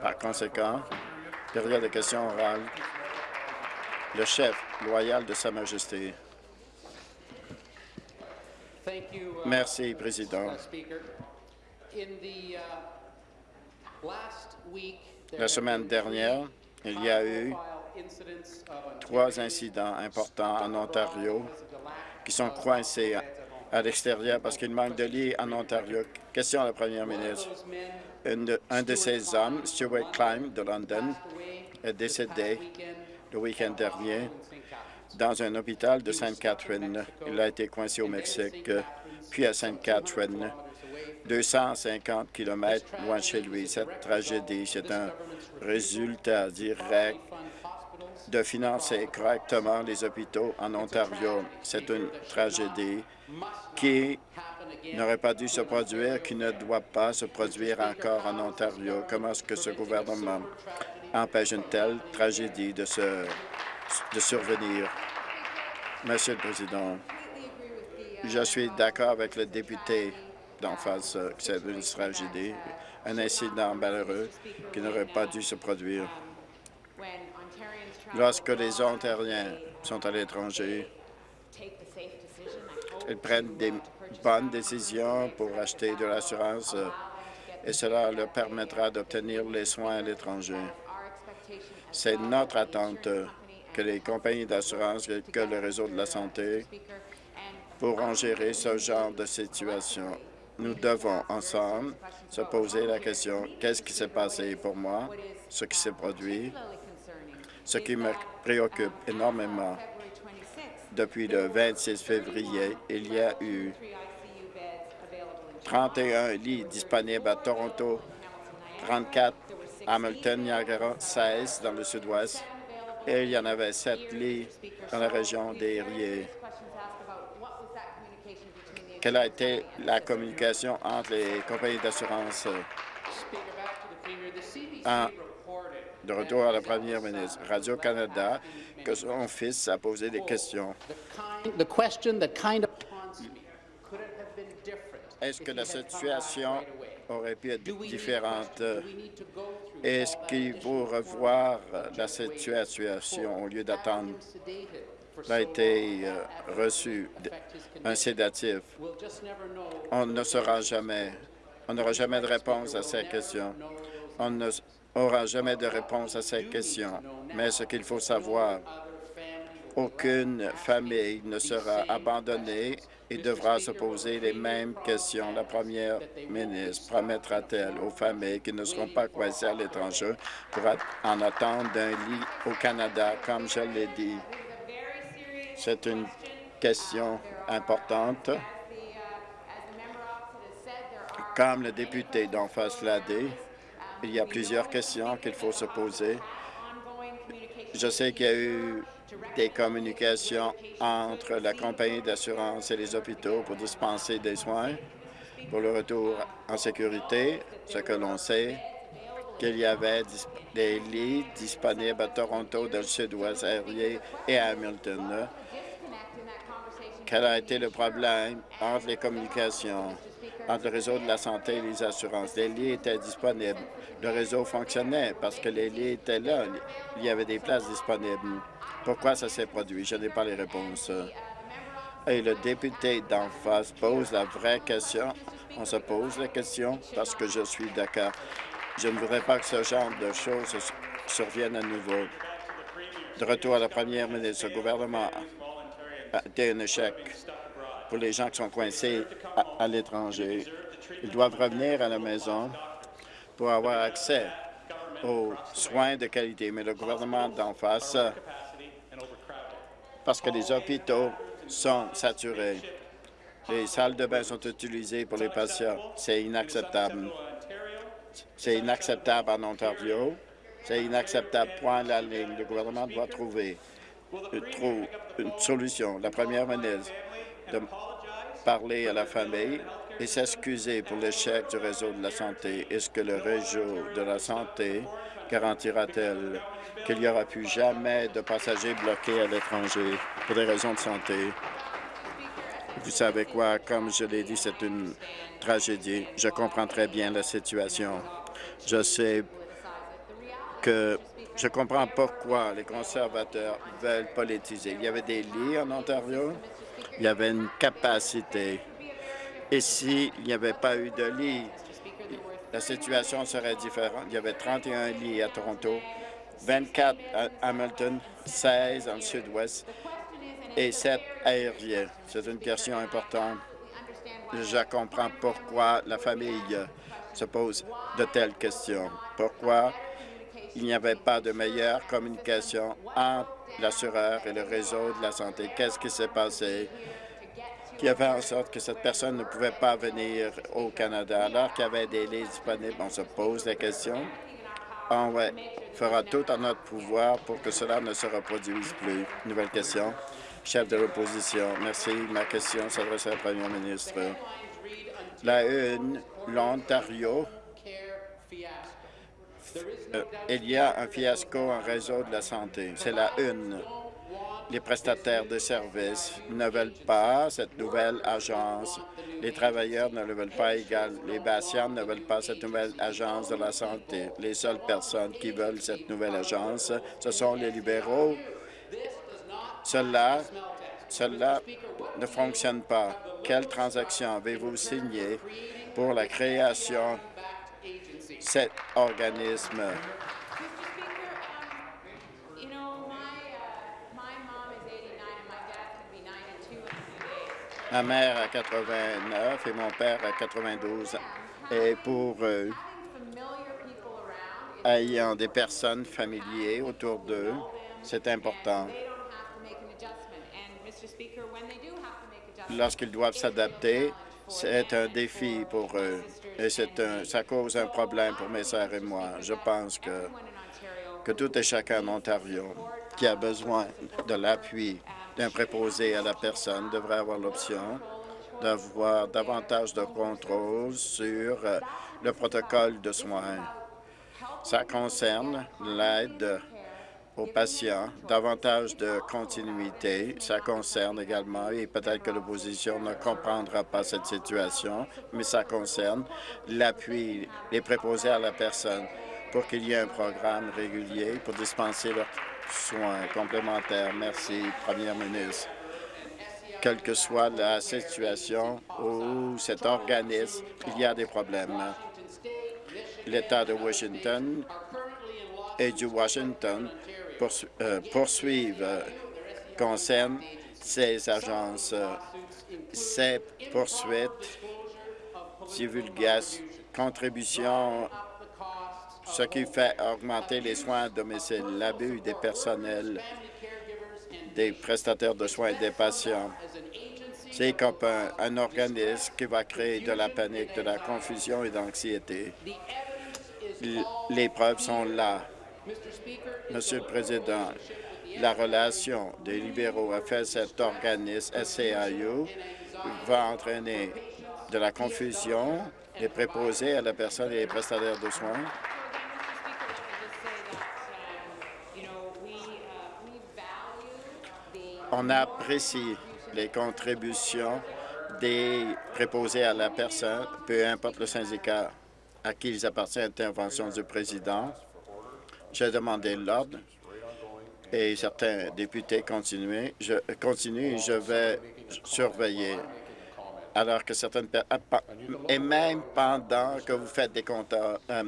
Par conséquent, période de questions orales, le chef loyal de Sa Majesté. Merci, Président. La semaine dernière, il y a eu trois incidents importants en Ontario qui sont coincés à l'extérieur parce qu'il manque de lits en Ontario. Question à la première ministre. Un de, ces hommes, Stuart Klein de London, est décédé le week-end dernier dans un hôpital de Sainte-Catherine. Il a été coincé au Mexique, puis à Sainte-Catherine, 250 km loin de chez lui. Cette tragédie, c'est un résultat direct de financer correctement les hôpitaux en Ontario. C'est une tragédie qui n'aurait pas dû se produire, qui ne doit pas se produire encore en Ontario. Comment est-ce que ce gouvernement empêche une telle tragédie de, se, de survenir? Monsieur le Président, je suis d'accord avec le député d'en face que c'est une tragédie, un incident malheureux qui n'aurait pas dû se produire. Lorsque les Ontariens sont à l'étranger, ils prennent des bonnes décisions pour acheter de l'assurance euh, et cela leur permettra d'obtenir les soins à l'étranger. C'est notre attente que les compagnies d'assurance que le réseau de la santé pourront gérer ce genre de situation. Nous devons ensemble se poser la question qu'est-ce qui s'est passé pour moi, ce qui s'est produit, ce qui me préoccupe énormément depuis le 26 février, il y a eu 31 lits disponibles à Toronto, 34 à Hamilton, Niagara, 16 dans le sud-ouest et il y en avait 7 lits dans la région des Riez. Quelle a été la communication entre les compagnies d'assurance de retour à la première ministre. Radio-Canada, que son fils a posé des questions. Est-ce que la situation aurait pu être différente? Est-ce qu'il faut revoir la situation au lieu d'attendre? a été euh, reçu un sédatif. On ne saura jamais. On n'aura jamais de réponse à ces questions. On ne aura jamais de réponse à cette question. Mais ce qu'il faut savoir, aucune famille ne sera abandonnée et devra se poser les mêmes questions. La première ministre promettra-t-elle aux familles qui ne seront pas coincées à l'étranger pour en attendre d'un lit au Canada, comme je l'ai dit? C'est une question importante. Comme le député d'en face l'a dit, il y a plusieurs questions qu'il faut se poser. Je sais qu'il y a eu des communications entre la compagnie d'assurance et les hôpitaux pour dispenser des soins pour le retour en sécurité. Ce que l'on sait, qu'il y avait des lits disponibles à Toronto, dans le sud-ouest aérien et à Hamilton. Quel a été le problème entre les communications? Entre le réseau de la santé et les assurances. Les lits étaient disponibles. Le réseau fonctionnait parce que les lits étaient là. Il y avait des places disponibles. Pourquoi ça s'est produit? Je n'ai pas les réponses. Et le député d'en face pose la vraie question. On se pose la question parce que je suis d'accord. Je ne voudrais pas que ce genre de choses surviennent à nouveau. De retour à la première ministre, le gouvernement a été un échec pour les gens qui sont coincés à, l'étranger. Ils doivent revenir à la maison pour avoir accès aux soins de qualité. Mais le gouvernement d'en face, parce que les hôpitaux sont saturés, les salles de bain sont utilisées pour les patients. C'est inacceptable. C'est inacceptable en Ontario. C'est inacceptable. Point la ligne. Le gouvernement doit trouver une, une solution. La première ministre de parler à la famille et s'excuser pour l'échec du réseau de la santé. Est-ce que le réseau de la santé garantira-t-elle qu'il n'y aura plus jamais de passagers bloqués à l'étranger pour des raisons de santé? Vous savez quoi? Comme je l'ai dit, c'est une tragédie. Je comprends très bien la situation. Je sais que je comprends pourquoi les conservateurs veulent politiser. Il y avait des lits en Ontario, il y avait une capacité. Et s'il n'y avait pas eu de lits, la situation serait différente. Il y avait 31 lits à Toronto, 24 à Hamilton, 16 en sud-ouest et 7 aériens. C'est une question importante. Je comprends pourquoi la famille se pose de telles questions. Pourquoi il n'y avait pas de meilleure communication entre l'assureur et le réseau de la santé. Qu'est-ce qui s'est passé qui a fait en sorte que cette personne ne pouvait pas venir au Canada? Alors qu'il y avait des lits disponibles? On se pose la question. On fera tout en notre pouvoir pour que cela ne se reproduise plus. Nouvelle question. Chef de l'opposition. Merci. Ma question s'adresse à la première ministre. La une, l'Ontario euh, il y a un fiasco en réseau de la santé. C'est la une. Les prestataires de services ne veulent pas cette nouvelle agence. Les travailleurs ne le veulent pas égal. Les patients ne veulent pas cette nouvelle agence de la santé. Les seules personnes qui veulent cette nouvelle agence, ce sont les libéraux. Cela, ne fonctionne pas. Quelle transaction avez-vous signé pour la création cet organisme. Ma mère a 89 et mon père a 92. Et pour eux, ayant des personnes familières autour d'eux, c'est important. Lorsqu'ils doivent s'adapter, c'est un défi pour eux et un, ça cause un problème pour mes sœurs et moi. Je pense que, que tout et chacun en Ontario qui a besoin de l'appui d'un préposé à la personne devrait avoir l'option d'avoir davantage de contrôle sur euh, le protocole de soins. Ça concerne l'aide aux patients, davantage de continuité. Ça concerne également, et peut-être que l'opposition ne comprendra pas cette situation, mais ça concerne l'appui, les préposés à la personne pour qu'il y ait un programme régulier pour dispenser leurs soins complémentaires. Merci, Première ministre. Quelle que soit la situation où cet organisme, il y a des problèmes. L'État de Washington et du Washington euh, poursuivre euh, concerne ces agences. Ces poursuites divulguent contribution, ce qui fait augmenter les soins à domicile, l'abus des personnels, des prestataires de soins et des patients. C'est comme un, organisme qui va créer de la panique, de la confusion et de l'anxiété. Les preuves sont là. Monsieur le Président, la relation des libéraux avec cet organisme SCIU va entraîner de la confusion et préposer à la personne et les prestataires de soins. On apprécie les contributions des préposés à la personne, peu importe le syndicat à qui ils appartiennent, intervention du président. J'ai demandé l'ordre et certains députés continuent. Je continue et je vais surveiller alors que certaines ah, et même pendant que vous faites des euh,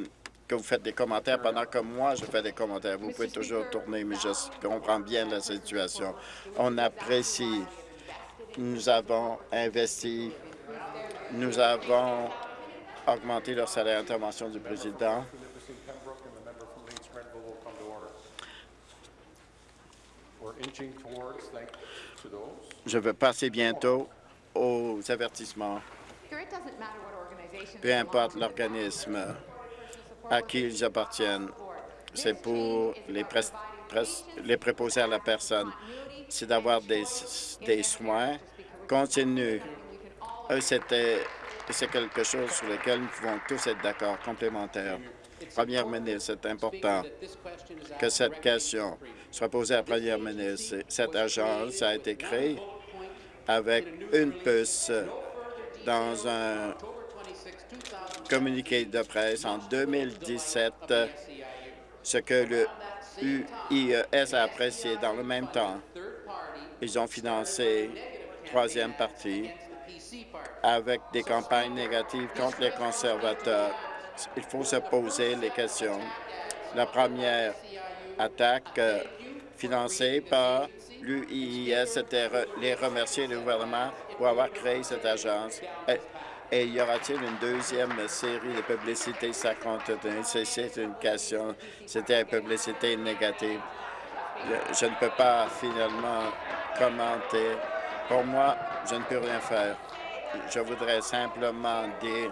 que vous faites des commentaires, pendant que moi je fais des commentaires, vous pouvez toujours tourner, mais je comprends bien la situation. On apprécie. Nous avons investi, nous avons augmenté leur salaire d'intervention du président. Je vais passer bientôt aux avertissements. Peu importe l'organisme à qui ils appartiennent, c'est pour les, les préposés à la personne, c'est d'avoir des, des soins continus. C'est quelque chose sur lequel nous pouvons tous être d'accord, complémentaire. Première ministre, c'est important que cette question soit posée à la première ministre. Cette agence a été créée avec une puce dans un communiqué de presse en 2017 ce que le UIES a apprécié dans le même temps. Ils ont financé troisième partie avec des campagnes négatives contre les conservateurs. Il faut se poser les questions. La première attaque euh, financée par l'UIIS, c'était les remercier le gouvernement pour avoir créé cette agence. Et, y aura-t-il une deuxième série de publicités? Ça C'est une question. C'était une publicité négative. je ne peux pas finalement commenter. Pour moi, je ne peux rien faire. Je voudrais simplement dire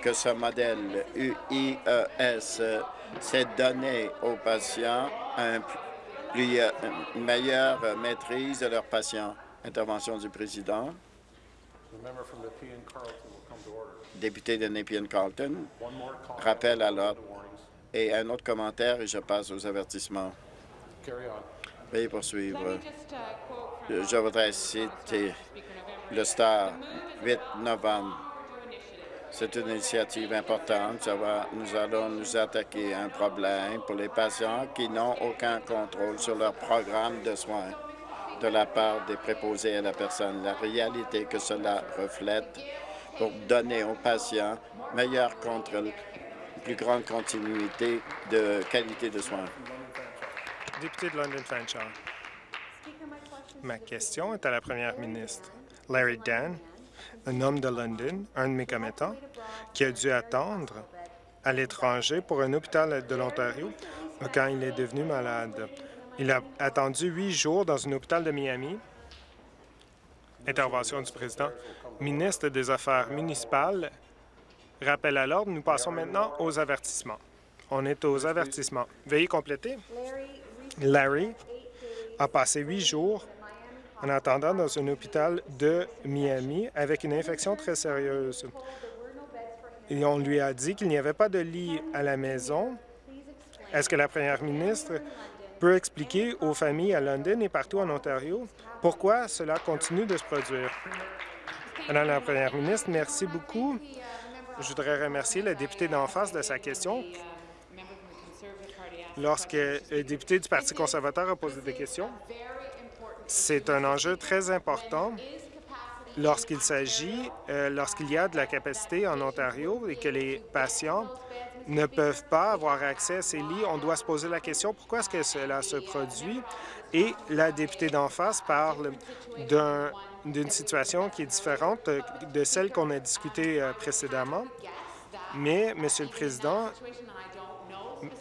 que ce modèle UIES, c'est donner aux patients un plus, une meilleure maîtrise de leurs patients. Intervention du président. Député de Nepean-Carlton, rappel à l'ordre. Et un autre commentaire et je passe aux avertissements. Veuillez poursuivre. Je voudrais citer le Star 8 novembre. C'est une initiative importante. nous allons nous attaquer à un problème pour les patients qui n'ont aucun contrôle sur leur programme de soins de la part des préposés à la personne. La réalité que cela reflète pour donner aux patients meilleur contrôle, plus grande continuité de qualité de soins. Député de London. Ma question est à la première ministre. Larry Dan, un homme de London, un de mes commettants, qui a dû attendre à l'étranger pour un hôpital de l'Ontario quand il est devenu malade. Il a attendu huit jours dans un hôpital de Miami. Intervention du président. Ministre des Affaires municipales, rappel à l'ordre, nous passons maintenant aux avertissements. On est aux avertissements. Veuillez compléter. Larry a passé huit jours en attendant dans un hôpital de Miami avec une infection très sérieuse. Et on lui a dit qu'il n'y avait pas de lit à la maison. Est-ce que la première ministre peut expliquer aux familles à London et partout en Ontario pourquoi cela continue de se produire? Madame la première ministre, merci beaucoup. Je voudrais remercier le député d'en face de sa question. Lorsque le député du Parti conservateur a posé des questions, c'est un enjeu très important lorsqu'il s'agit, euh, lorsqu'il y a de la capacité en Ontario et que les patients ne peuvent pas avoir accès à ces lits. On doit se poser la question pourquoi est-ce que cela se produit? Et la députée d'en face parle d'une situation qui est différente de celle qu'on a discutée euh, précédemment. Mais, Monsieur le Président,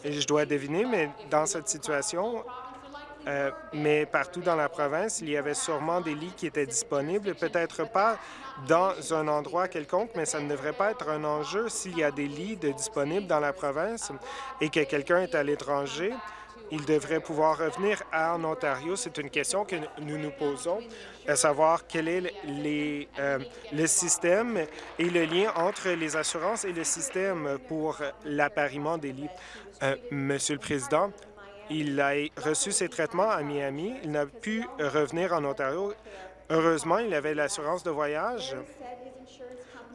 je dois deviner, mais dans cette situation, euh, mais partout dans la province, il y avait sûrement des lits qui étaient disponibles, peut-être pas dans un endroit quelconque, mais ça ne devrait pas être un enjeu s'il y a des lits disponibles dans la province et que quelqu'un est à l'étranger. Il devrait pouvoir revenir en Ontario. C'est une question que nous nous posons, à savoir quel est les, euh, le système et le lien entre les assurances et le système pour l'appariement des lits. Euh, Monsieur le Président, il a reçu ses traitements à Miami. Il n'a pu revenir en Ontario. Heureusement, il avait l'assurance de voyage.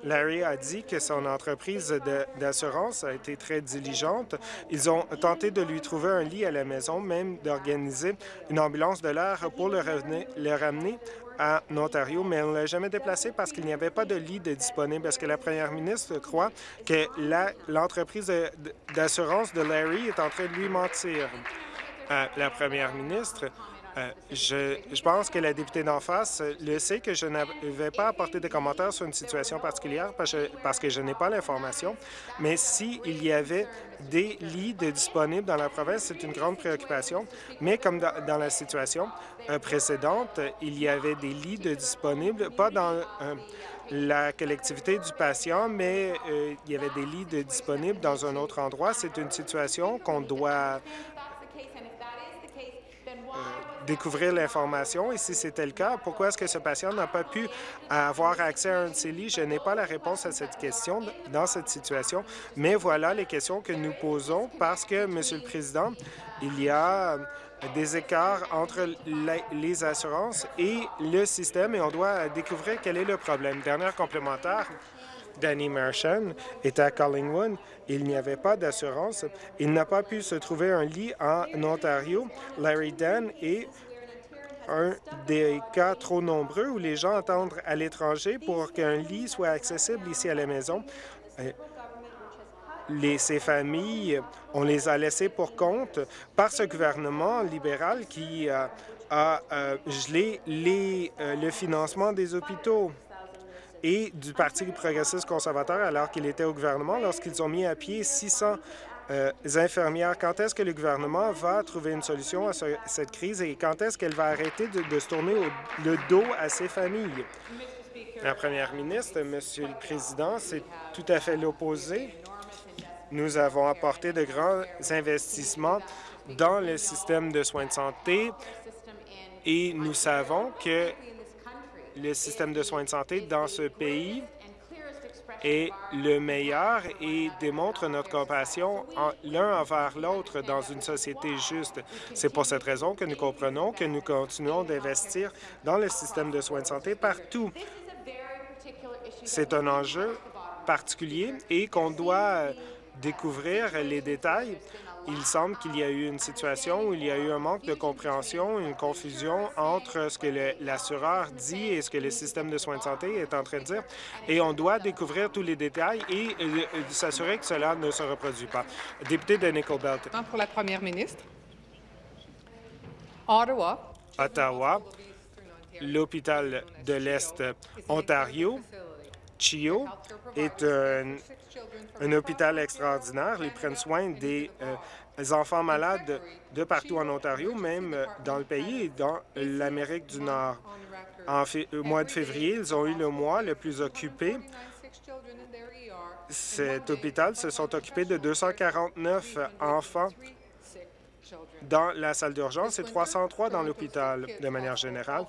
Larry a dit que son entreprise d'assurance a été très diligente. Ils ont tenté de lui trouver un lit à la maison, même d'organiser une ambulance de l'air pour le, le ramener à Ontario, mais on ne l'a jamais déplacé parce qu'il n'y avait pas de lit de disponible. Est-ce que la première ministre croit que l'entreprise d'assurance de Larry est en train de lui mentir? Euh, la première ministre, euh, je, je, pense que la députée d'en face le sait que je ne vais pas apporter de commentaires sur une situation particulière parce que je n'ai pas l'information, mais s'il y avait des lits de disponibles dans la province, c'est une grande préoccupation. Mais comme dans, la situation euh, précédente, il y avait des lits de disponibles, pas dans la collectivité du patient, mais il y avait des lits de disponibles dans un autre endroit. C'est une situation qu'on doit découvrir l'information. Et si c'était le cas, pourquoi est-ce que ce patient n'a pas pu avoir accès à un de lits? Je n'ai pas la réponse à cette question dans cette situation, mais voilà les questions que nous posons parce que, Monsieur le Président, il y a des écarts entre les assurances et le système et on doit découvrir quel est le problème. Dernière complémentaire, Danny Marchand est à Collingwood. Il n'y avait pas d'assurance. Il n'a pas pu se trouver un lit en Ontario. Larry Dan est un des cas trop nombreux où les gens attendent à l'étranger pour qu'un lit soit accessible ici à la maison. Euh, ces familles, on les a laissées pour compte par ce gouvernement libéral qui a, a gelé euh, le financement des hôpitaux et du Parti progressiste conservateur alors qu'il était au gouvernement lorsqu'ils ont mis à pied 600 euh, infirmières. Quand est-ce que le gouvernement va trouver une solution à cette crise et quand est-ce qu'elle va arrêter de, se tourner le dos à ces familles? La première ministre, Monsieur le Président, c'est tout à fait l'opposé. Nous avons apporté de grands investissements dans le système de soins de santé et nous savons que le système de soins de santé dans ce pays est le meilleur et démontre notre compassion l'un envers l'autre dans une société juste. C'est pour cette raison que nous comprenons que nous continuons d'investir dans le système de soins de santé partout. C'est un enjeu particulier et qu'on doit découvrir les détails il semble qu'il y a eu une situation où il y a eu un manque de compréhension, une confusion entre ce que l'assureur dit et ce que le système de soins de santé est en train de dire. Et on doit découvrir tous les détails et euh, euh, s'assurer que cela ne se reproduit pas. Député de Nickelbelt. Pour la première ministre. Ottawa. Ottawa, l'hôpital de l'Est Ontario, CHIO, est un un hôpital extraordinaire. Ils prennent soin des, euh, enfants malades de partout en Ontario, même euh, dans le pays et dans l'Amérique du Nord. En au mois de février, ils ont eu le mois le plus occupé. Cet hôpital se sont occupés de 249 enfants dans la salle d'urgence et 303 dans l'hôpital de manière générale.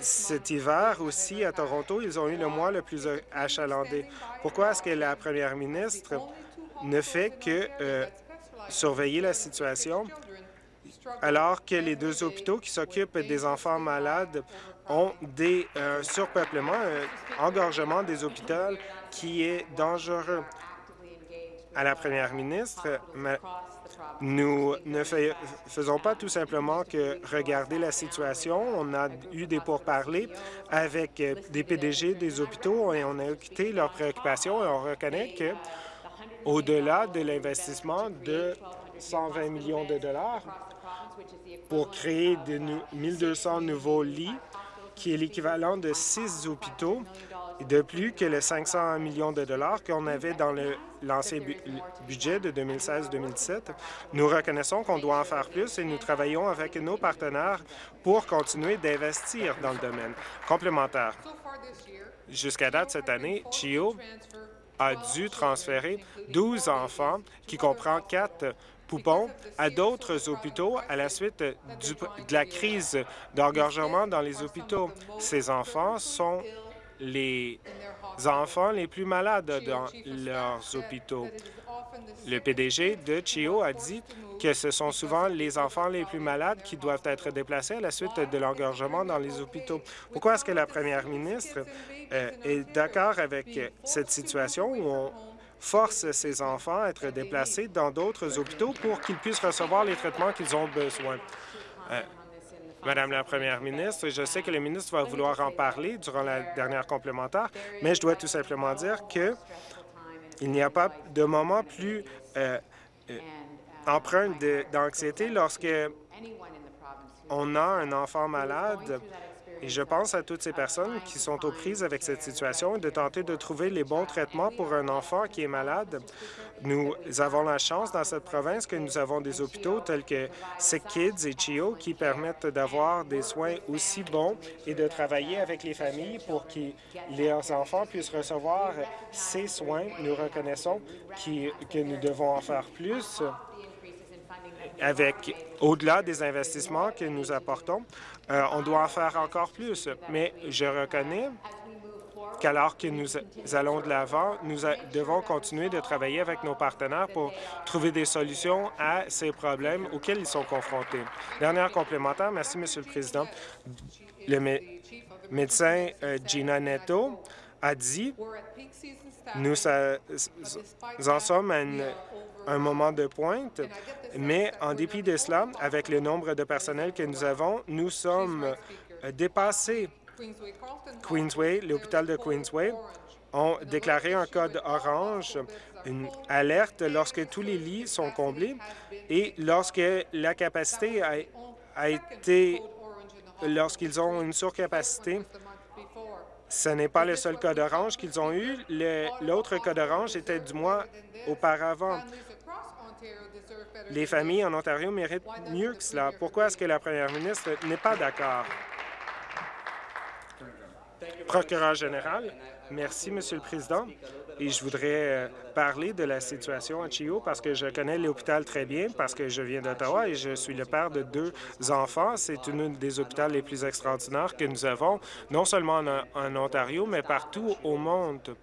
Cet hiver aussi, à Toronto, ils ont eu le mois le plus achalandé. Pourquoi est-ce que la première ministre ne fait que euh, surveiller la situation alors que les deux hôpitaux qui s'occupent des enfants malades ont des euh, surpeuplements, un engorgement des hôpitaux qui est dangereux? À la première ministre, nous ne faisons pas tout simplement que regarder la situation. On a eu des pourparlers avec euh, des PDG des hôpitaux et on a écouté leurs préoccupations et on reconnaît que au-delà de l'investissement de 120 millions de dollars pour créer de 1200 nouveaux lits, qui est l'équivalent de six hôpitaux, de plus que les 500 millions de dollars qu'on avait dans le l'ancien budget de 2016-2017. Nous reconnaissons qu'on doit en faire plus et nous travaillons avec nos partenaires pour continuer d'investir dans le domaine. Complémentaire. Jusqu'à date cette année, CHIO a dû transférer 12 enfants, qui comprend quatre poupons, à d'autres hôpitaux à la suite de la crise d'engorgement dans les hôpitaux. Ces enfants sont les enfants les plus malades dans leurs hôpitaux. Le PDG de CHIO a dit que ce sont souvent les enfants les plus malades qui doivent être déplacés à la suite de l'engorgement dans les hôpitaux. Pourquoi est-ce que la première ministre euh, est d'accord avec cette situation où on force ces enfants à être déplacés dans d'autres hôpitaux pour qu'ils puissent recevoir les traitements qu'ils ont besoin? Euh, Madame la Première ministre, je sais que le ministre va vouloir en parler durant la dernière complémentaire, mais je dois tout simplement dire que il n'y a pas de moment plus euh, euh, empreint d'anxiété lorsque on a un enfant malade et je pense à toutes ces personnes qui sont aux prises avec cette situation et de tenter de trouver les bons traitements pour un enfant qui est malade. Nous avons la chance dans cette province que nous avons des hôpitaux tels que Sick Kids et CHIO qui permettent d'avoir des soins aussi bons et de travailler avec les familles pour que leurs enfants puissent recevoir ces soins. Nous reconnaissons que nous devons en faire plus avec, au-delà des investissements que nous apportons, euh, on doit en faire encore plus. Mais je reconnais qu'alors que nous allons de l'avant, nous devons continuer de travailler avec nos partenaires pour trouver des solutions à ces problèmes auxquels ils sont confrontés. Dernière complémentaire, merci, Monsieur le Président. Le médecin euh, Gina Netto a dit, nous en sommes à un moment de pointe, mais en dépit de cela, avec le nombre de personnels que nous avons, nous sommes dépassés. Queensway, l'hôpital de Queensway, ont déclaré un code orange, une alerte lorsque tous les lits sont comblés et lorsque la capacité a, été, lorsqu'ils ont une surcapacité. Ce n'est pas le seul code orange qu'ils ont eu. L'autre code orange était du mois auparavant. Les familles en Ontario méritent mieux que cela. Pourquoi est-ce que la première ministre n'est pas d'accord? Procureur général, merci, Monsieur le Président. Et je voudrais euh, parler de la situation à Chio parce que je connais l'hôpital très bien, parce que je viens d'Ottawa et je suis le père de deux enfants. C'est une des hôpitaux les plus extraordinaires que nous avons, non seulement en, Ontario, mais partout au monde.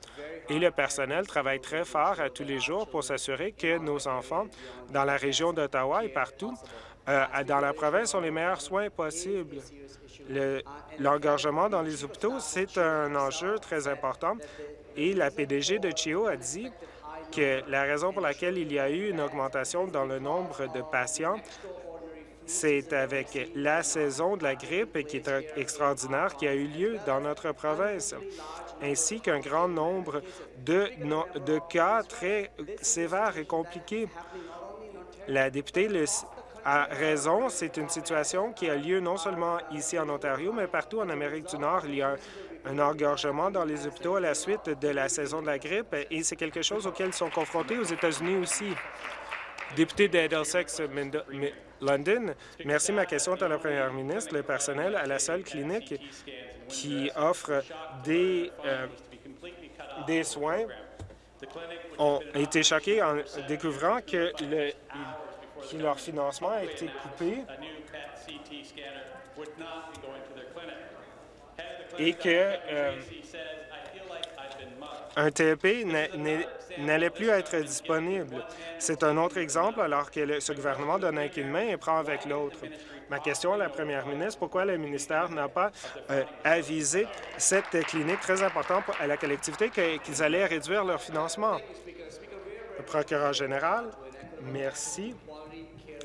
Et le personnel travaille très fort à tous les jours pour s'assurer que nos enfants, dans la région d'Ottawa et partout, euh, dans la province, ont les meilleurs soins possibles. L'engorgement dans les hôpitaux, c'est un enjeu très important et la PDG de CHIO a dit que la raison pour laquelle il y a eu une augmentation dans le nombre de patients, c'est avec la saison de la grippe qui est extraordinaire qui a eu lieu dans notre province, ainsi qu'un grand nombre de, de cas très sévères et compliqués. La députée a raison, c'est une situation qui a lieu non seulement ici en Ontario, mais partout en Amérique du Nord. Il y a un engorgement dans les hôpitaux à la suite de la saison de la grippe et c'est quelque chose auquel ils sont confrontés aux États-Unis aussi. Député d'Edelsex London, merci. Ma question est à la première ministre. Le personnel à la seule clinique qui offre des, euh, des soins ont été choqués en découvrant que, le, que leur financement a été coupé et que euh, un TEP n'allait plus être disponible. C'est un autre exemple alors que ce gouvernement donne avec une main et prend avec l'autre. Ma question à la première ministre, pourquoi le ministère n'a pas euh, avisé cette clinique très importante à la collectivité qu'ils allaient réduire leur financement? Le procureur général, merci.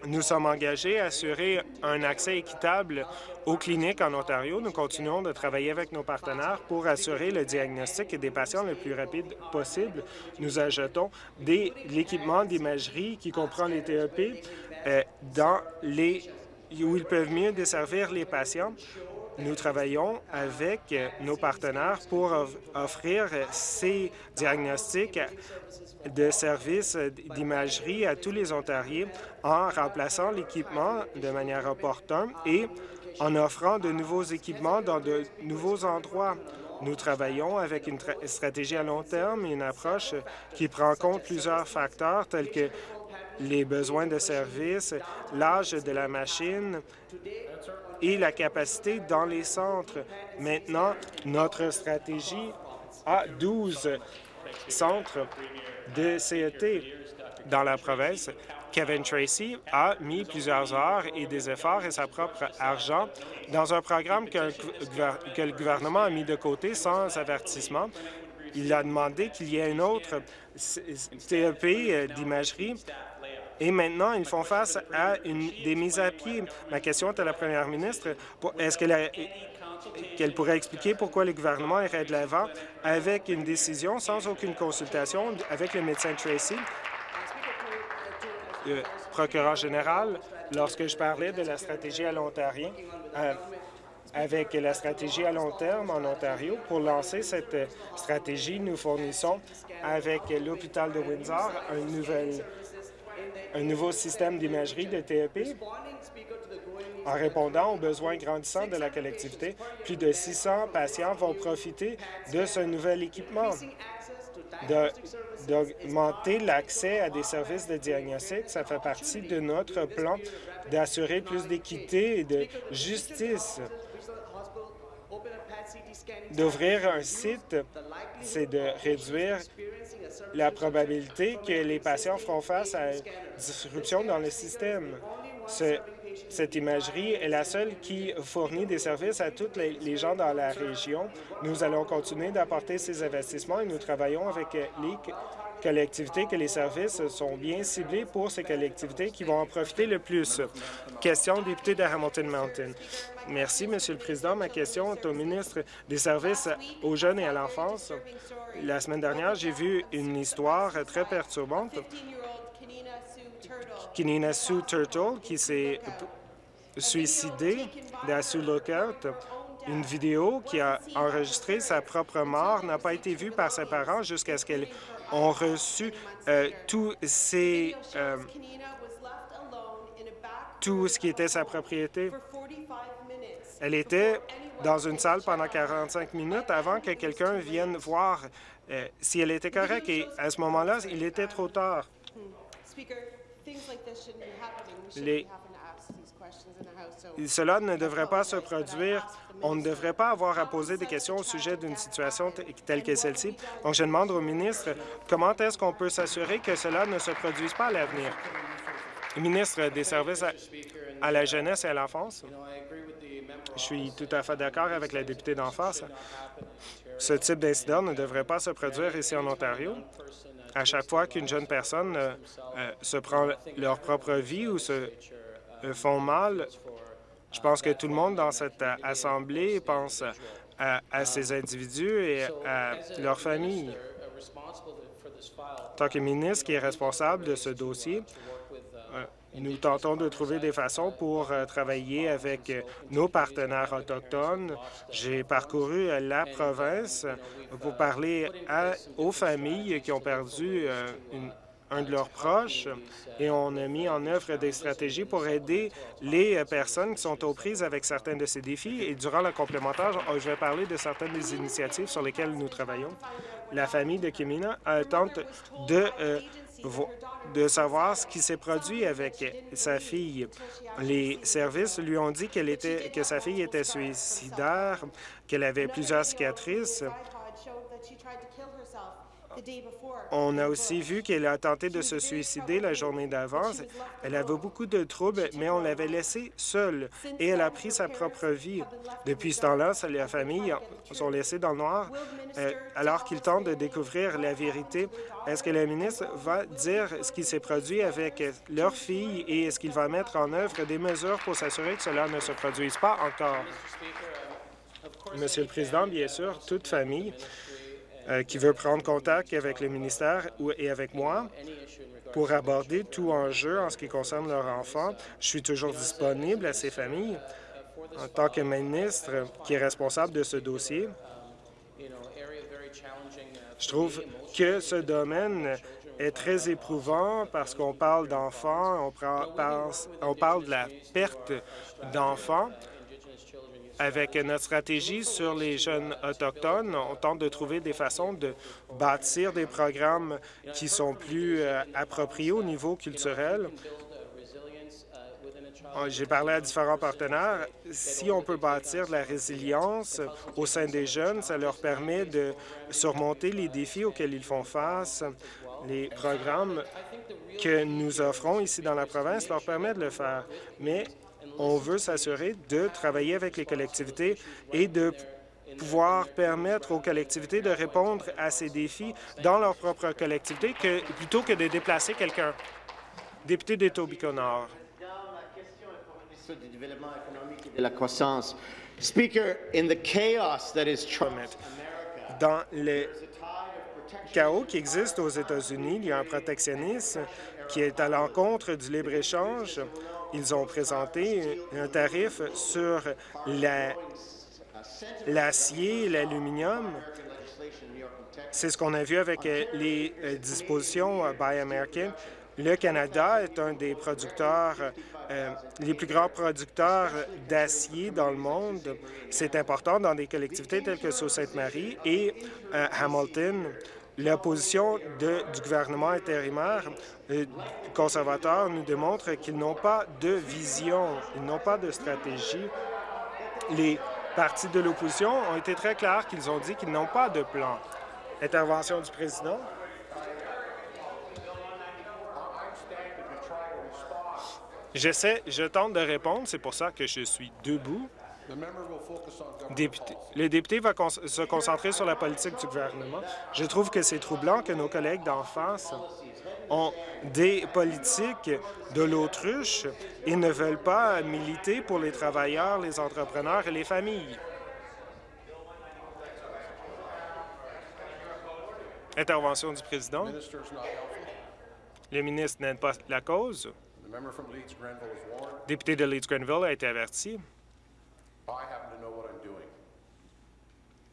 Nous sommes engagés à assurer un accès équitable aux cliniques en Ontario. Nous continuons de travailler avec nos partenaires pour assurer le diagnostic des patients le plus rapide possible. Nous ajoutons de l'équipement d'imagerie qui comprend les TEP euh, dans les où ils peuvent mieux desservir les patients. Nous travaillons avec nos partenaires pour offrir ces diagnostics de services d'imagerie à tous les Ontariens en remplaçant l'équipement de manière opportune et en offrant de nouveaux équipements dans de nouveaux endroits. Nous travaillons avec une stratégie à long terme une approche qui prend en compte plusieurs facteurs tels que les besoins de services, l'âge de la machine et la capacité dans les centres. Maintenant, notre stratégie a 12 centres de CET dans la province. Kevin Tracy a mis plusieurs heures et des efforts et sa propre argent dans un programme que, le gouvernement a mis de côté sans avertissement. Il a demandé qu'il y ait une autre CEP euh, d'imagerie et maintenant, ils font face à une, des mises à pied. Ma question est à la première ministre. Est-ce qu'elle pourrait expliquer pourquoi le gouvernement irait de l'avant avec une décision sans aucune consultation avec le médecin Tracy? Le procureur général, lorsque je parlais de la stratégie à long terme, euh, avec la stratégie à long terme en Ontario, pour lancer cette stratégie, nous fournissons avec l'hôpital de Windsor un, nouvel, un nouveau système d'imagerie de TEP en répondant aux besoins grandissants de la collectivité, plus de 600 patients vont profiter de ce nouvel équipement. D'augmenter l'accès à des services de diagnostic, ça fait partie de notre plan d'assurer plus d'équité et de justice. D'ouvrir un site, c'est de réduire la probabilité que les patients feront face à une disruption dans le système. Ce cette imagerie est la seule qui fournit des services à tous les gens dans la région. Nous allons continuer d'apporter ces investissements et nous travaillons avec les que les services sont bien ciblés pour ces collectivités qui vont en profiter le plus. Question député de Hamilton Mountain. Merci, Monsieur le Président. Ma question est au ministre des Services aux jeunes et à l'enfance. La semaine dernière, j'ai vu une histoire très perturbante. Kinina Sue Turtle, qui s'est suicidée dans Sue Lookout. Une vidéo qui a enregistré sa propre mort n'a pas été vue par ses parents jusqu'à ce qu'elle ont reçu euh, tous ces, euh, tout ce qui était sa propriété. Elle était dans une salle pendant 45 minutes avant que quelqu'un vienne voir euh, si elle était correcte. Et à ce moment-là, il était trop tard. Les... Cela ne devrait pas se produire on ne devrait pas avoir à poser des questions au sujet d'une situation telle que celle-ci. Donc, je demande au ministre comment est-ce qu'on peut s'assurer que cela ne se produise pas à l'avenir? Ministre des Services à, la jeunesse et à l'enfance, je suis tout à fait d'accord avec la députée d'en face. Ce type d'incident ne devrait pas se produire ici en Ontario. À chaque fois qu'une jeune personne euh, euh, se prend leur propre vie ou se font mal, je pense que tout le monde dans cette euh, Assemblée pense à, ces individus et à leurs familles. En tant que ministre qui est responsable de ce dossier, euh, nous tentons de trouver des façons pour euh, travailler avec nos partenaires autochtones. J'ai parcouru la province pour parler aux familles qui ont perdu une, un de leurs proches et on a mis en œuvre des stratégies pour aider les personnes qui sont aux prises avec certains de ces défis. Et durant le complémentaire, je vais parler de certaines des initiatives sur lesquelles nous travaillons. La famille de Kimina tente de, euh, de savoir ce qui s'est produit avec sa fille. Les services lui ont dit que sa fille était suicidaire, qu'elle avait plusieurs cicatrices on a aussi vu qu'elle a tenté de se suicider la journée d'avance. Elle avait beaucoup de troubles, mais on l'avait laissée seule et elle a pris sa propre vie. Depuis ce temps-là, la famille sont laissés dans le noir euh, alors qu'ils tentent de découvrir la vérité. Est-ce que le ministre va dire ce qui s'est produit avec leur fille et est-ce qu'il va mettre en œuvre des mesures pour s'assurer que cela ne se produise pas encore? Monsieur le Président, bien sûr, toute famille qui veut prendre contact avec le ministère et avec moi pour aborder tout enjeu en ce qui concerne leur enfant. Je suis toujours disponible à ces familles en tant que ministre qui est responsable de ce dossier. Je trouve que ce domaine est très éprouvant parce qu'on parle d'enfants, on, on parle de la perte d'enfants avec notre stratégie sur les jeunes autochtones, on tente de trouver des façons de bâtir des programmes qui sont plus euh, appropriés au niveau culturel. J'ai parlé à différents partenaires. Si on peut bâtir de la résilience au sein des jeunes, ça leur permet de surmonter les défis auxquels ils font face. Les programmes que nous offrons ici dans la province leur permettent de le faire. Mais on veut s'assurer de travailler avec les collectivités et de pouvoir permettre aux collectivités de répondre à ces défis dans leur propre collectivité que, plutôt que de déplacer quelqu'un. Député d'Etobicoke-Nord. de la croissance. Speaker, in the chaos that is dans le chaos qui existe aux États-Unis, il y a un protectionnisme qui est à l'encontre du libre-échange ils ont présenté un tarif sur l'acier l'aluminium. C'est ce qu'on a vu avec euh, les euh, dispositions euh, Buy American. Le Canada est un des producteurs, les plus grands producteurs d'acier dans le monde. C'est important dans des collectivités telles que Sault-Sainte-Marie et Hamilton. La position du gouvernement intérimaire conservateur nous démontre qu'ils n'ont pas de vision, ils n'ont pas de stratégie. Les partis de l'opposition ont été très clairs qu'ils ont dit qu'ils n'ont pas de plan. Intervention du président. J'essaie, je tente de répondre, c'est pour ça que je suis debout. Le député va se concentrer sur la politique du gouvernement. Je trouve que c'est troublant que nos collègues d'en face ont des politiques de l'autruche et ne veulent pas militer pour les travailleurs, les entrepreneurs et les familles. Intervention du président. Le ministre n'aide pas la cause. Député de Leeds-Grenville a été averti.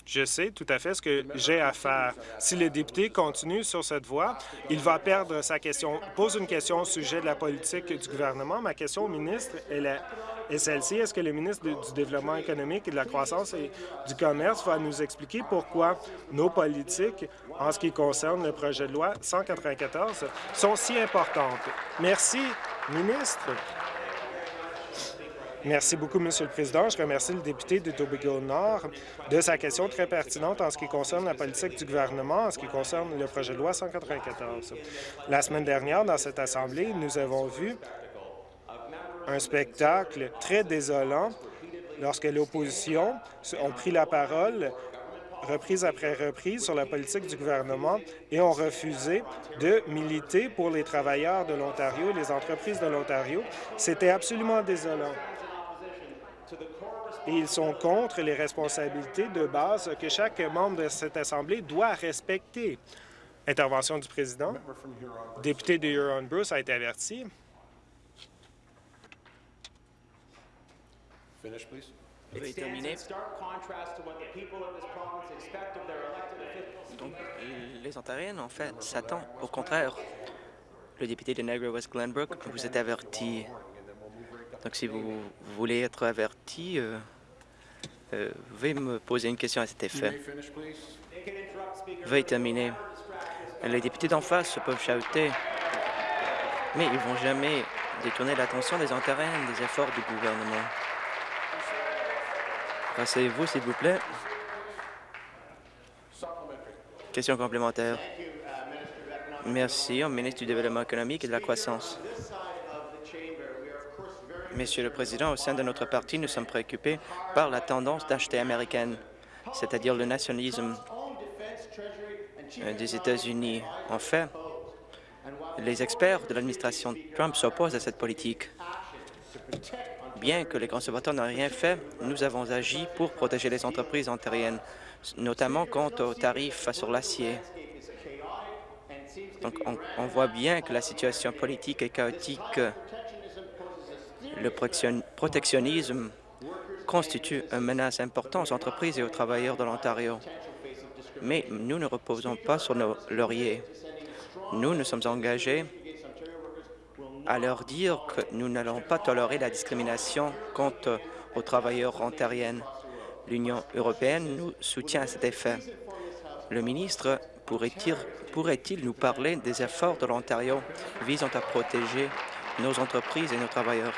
Je sais tout à fait ce que j'ai à faire. Si le député continue sur cette voie, il va perdre sa question. Pose une question au sujet de la politique du gouvernement. Ma question au ministre est, celle-ci. Est-ce que le ministre du Développement économique et de la croissance et du commerce va nous expliquer pourquoi nos politiques, en ce qui concerne le projet de loi 194, sont si importantes? Merci, ministre. Merci beaucoup, Monsieur le Président. Je remercie le député de Tobago-Nord de sa question très pertinente en ce qui concerne la politique du gouvernement, en ce qui concerne le projet de loi 194. La semaine dernière, dans cette Assemblée, nous avons vu un spectacle très désolant lorsque l'opposition a pris la parole reprise après reprise sur la politique du gouvernement et ont refusé de militer pour les travailleurs de l'Ontario et les entreprises de l'Ontario. C'était absolument désolant et ils sont contre les responsabilités de base que chaque membre de cette Assemblée doit respecter. Intervention du président. Député de Huron-Bruce a été averti. Donc, les Ontariens, en fait, s'attendent au contraire. Le député de Niagara West Glenbrook vous êtes averti donc, si vous voulez être averti, euh, euh, veuillez me poser une question à cet effet. Veuillez terminer. Les députés d'en face peuvent chouter, mais ils ne vont jamais détourner l'attention des Ontariens des efforts du gouvernement. Passez-vous, s'il vous plaît. Question complémentaire. Merci au ministre du Développement économique et de la croissance. Monsieur le Président, au sein de notre parti, nous sommes préoccupés par la tendance d'acheter américaine, c'est-à-dire le nationalisme euh, des États-Unis. En fait, les experts de l'administration Trump s'opposent à cette politique. Bien que les conservateurs n'aient rien fait, nous avons agi pour protéger les entreprises ontariennes, notamment quant aux tarifs sur l'acier. Donc, on, on voit bien que la situation politique est chaotique le protectionnisme constitue une menace importante aux entreprises et aux travailleurs de l'Ontario. Mais nous ne reposons pas sur nos lauriers. Nous nous sommes engagés à leur dire que nous n'allons pas tolérer la discrimination contre aux travailleurs ontariennes. L'Union européenne nous soutient à cet effet. Le ministre pourrait-il pourrait nous parler des efforts de l'Ontario visant à protéger nos entreprises et nos travailleurs?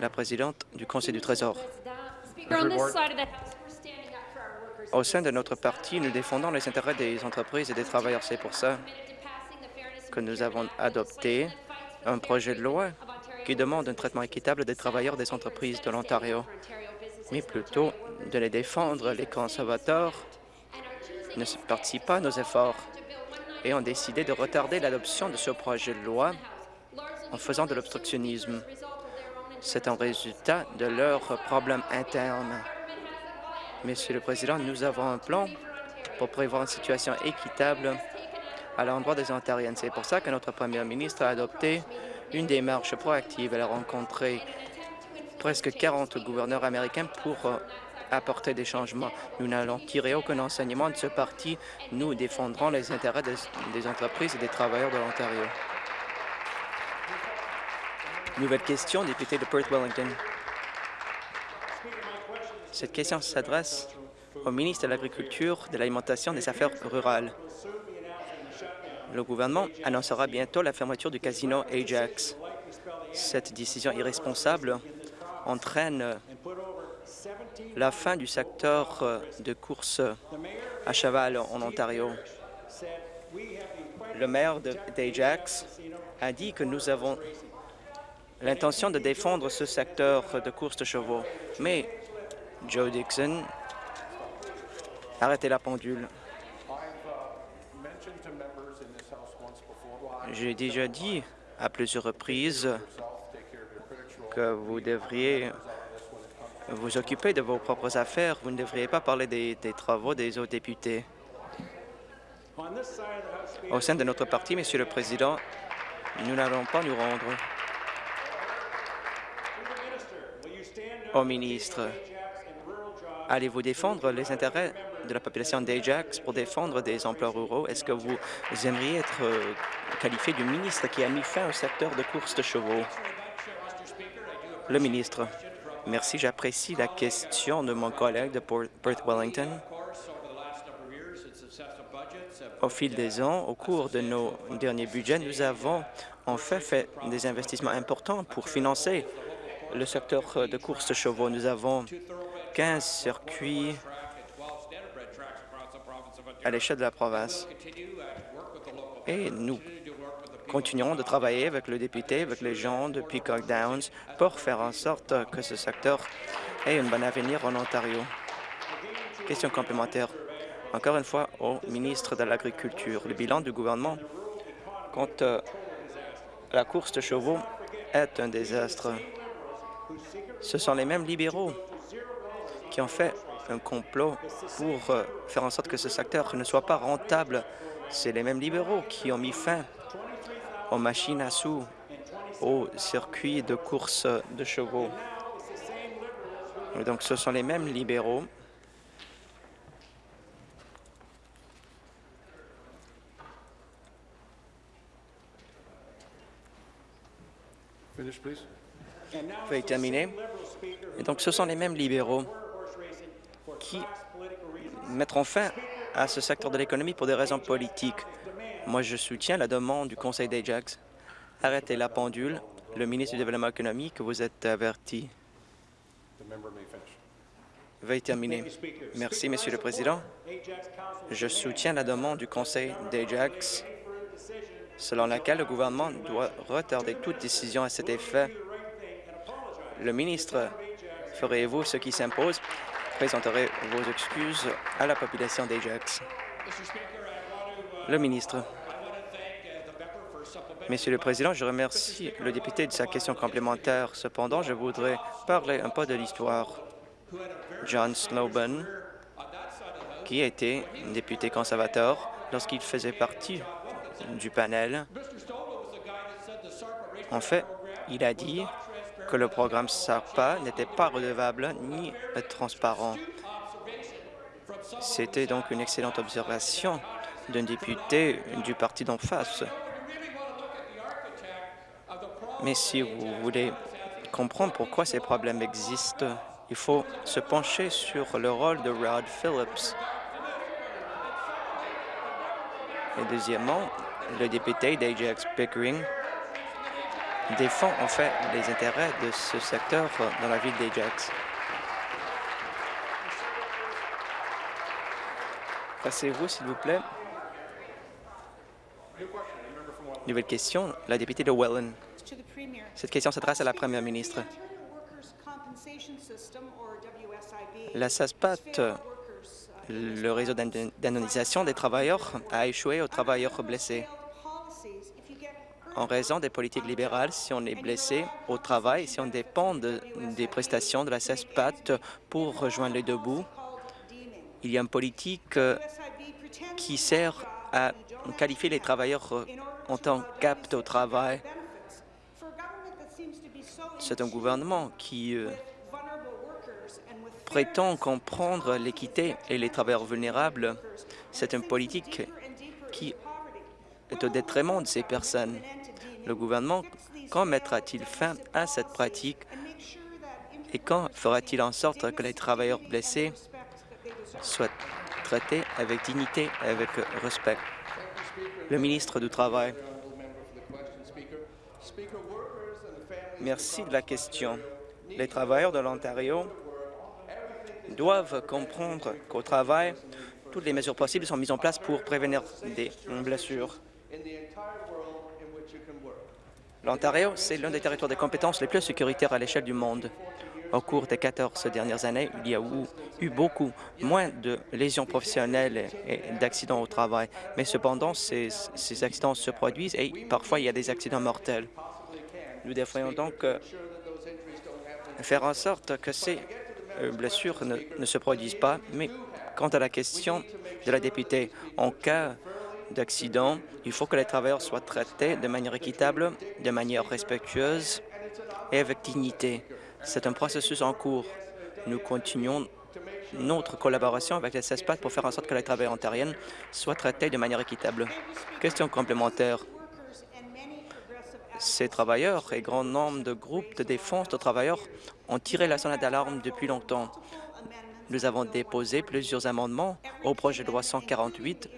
La présidente du Conseil du Trésor. Au sein de notre parti, nous défendons les intérêts des entreprises et des travailleurs. C'est pour ça que nous avons adopté un projet de loi qui demande un traitement équitable des travailleurs des entreprises de l'Ontario, mais plutôt de les défendre. Les conservateurs ne participent pas à nos efforts et ont décidé de retarder l'adoption de ce projet de loi en faisant de l'obstructionnisme. C'est un résultat de leurs problèmes internes. Monsieur le Président, nous avons un plan pour prévoir une situation équitable à l'endroit des Ontariens. C'est pour ça que notre Premier ministre a adopté une démarche proactive. Elle a rencontré presque 40 gouverneurs américains pour euh, apporter des changements. Nous n'allons tirer aucun enseignement de ce parti. Nous défendrons les intérêts des, des entreprises et des travailleurs de l'Ontario. Nouvelle question, député de Perth-Wellington. Cette question s'adresse au ministre de l'Agriculture, de l'Alimentation et des Affaires rurales. Le gouvernement annoncera bientôt la fermeture du casino Ajax. Cette décision irresponsable entraîne la fin du secteur de course à cheval en Ontario. Le maire d'Ajax a dit que nous avons l'intention de défendre ce secteur de course de chevaux. Mais, Joe Dixon, arrêtez la pendule. J'ai déjà dit à plusieurs reprises que vous devriez vous occuper de vos propres affaires. Vous ne devriez pas parler des, des travaux des autres députés. Au sein de notre parti, Monsieur le Président, nous n'allons pas nous rendre. Au ministre, allez-vous défendre les intérêts de la population d'Ajax pour défendre des emplois ruraux? Est-ce que vous aimeriez être euh, qualifié du ministre qui a mis fin au secteur de course de chevaux? Le ministre. Merci, j'apprécie la question de mon collègue de Perth Wellington. Au fil des ans, au cours de nos derniers budgets, nous avons en fait fait des investissements importants pour financer le secteur de course de chevaux. Nous avons 15 circuits à l'échelle de la province. Et nous continuerons de travailler avec le député, avec les gens de Peacock Downs pour faire en sorte que ce secteur ait un bon avenir en Ontario. Question complémentaire. Encore une fois, au ministre de l'Agriculture, le bilan du gouvernement quant à la course de chevaux est un désastre. Ce sont les mêmes libéraux qui ont fait un complot pour euh, faire en sorte que ce secteur ne soit pas rentable. C'est les mêmes libéraux qui ont mis fin aux machines à sous, aux circuits de course de chevaux. Donc, ce sont les mêmes libéraux Veuillez terminer. Et donc, ce sont les mêmes libéraux qui mettront fin à ce secteur de l'économie pour des raisons politiques. Moi, je soutiens la demande du Conseil d'Ajax. Arrêtez la pendule. Le ministre du Développement économique, vous êtes averti. Veuillez terminer. Merci, Monsieur le Président. Je soutiens la demande du Conseil d'Ajax selon laquelle le gouvernement doit retarder toute décision à cet effet. Le ministre, ferez-vous ce qui s'impose? Présenterez vos excuses à la population d'Ajax. Le ministre. Monsieur le Président, je remercie le député de sa question complémentaire. Cependant, je voudrais parler un peu de l'histoire. John Snowben, qui était député conservateur lorsqu'il faisait partie du panel. En fait, il a dit que le programme SARPA n'était pas redevable ni transparent. C'était donc une excellente observation d'un député du parti d'en face. Mais si vous voulez comprendre pourquoi ces problèmes existent, il faut se pencher sur le rôle de Rod Phillips. Et deuxièmement, le député d'Ajax Pickering défend en fait les intérêts de ce secteur dans la ville d'Ajax. Passez-vous, s'il vous plaît. Nouvelle question, la députée de Welland. Cette question s'adresse à la première ministre. La SASPAT, le réseau d'indemnisation des travailleurs, a échoué aux travailleurs blessés. En raison des politiques libérales, si on est blessé au travail, si on dépend des prestations de la SASPAT pour rejoindre les deux bouts, il y a une politique euh, qui sert à qualifier les travailleurs euh, en tant qu'aptes au travail. C'est un gouvernement qui euh, prétend comprendre l'équité et les travailleurs vulnérables. C'est une politique qui est au détriment de ces personnes. Le gouvernement, quand mettra-t-il fin à cette pratique et quand fera-t-il en sorte que les travailleurs blessés soient traités avec dignité et avec respect? Le ministre du Travail. Merci de la question. Les travailleurs de l'Ontario doivent comprendre qu'au travail, toutes les mesures possibles sont mises en place pour prévenir des blessures. L'Ontario, c'est l'un des territoires de compétences les plus sécuritaires à l'échelle du monde. Au cours des 14 dernières années, il y a eu, beaucoup moins de lésions professionnelles et d'accidents au travail. Mais cependant, ces, accidents se produisent et parfois il y a des accidents mortels. Nous devrions donc euh, faire en sorte que ces euh, blessures ne se produisent pas. Mais quant à la question de la députée, en cas d'accident, il faut que les travailleurs soient traités de manière équitable, de manière respectueuse et avec dignité. C'est un processus en cours. Nous continuons notre collaboration avec les CESPAT pour faire en sorte que les travailleurs ontariens soient traités de manière équitable. Question complémentaire. Ces travailleurs et grand nombre de groupes de défense de travailleurs ont tiré la sonnette d'alarme depuis longtemps. Nous avons déposé plusieurs amendements au projet de loi 148,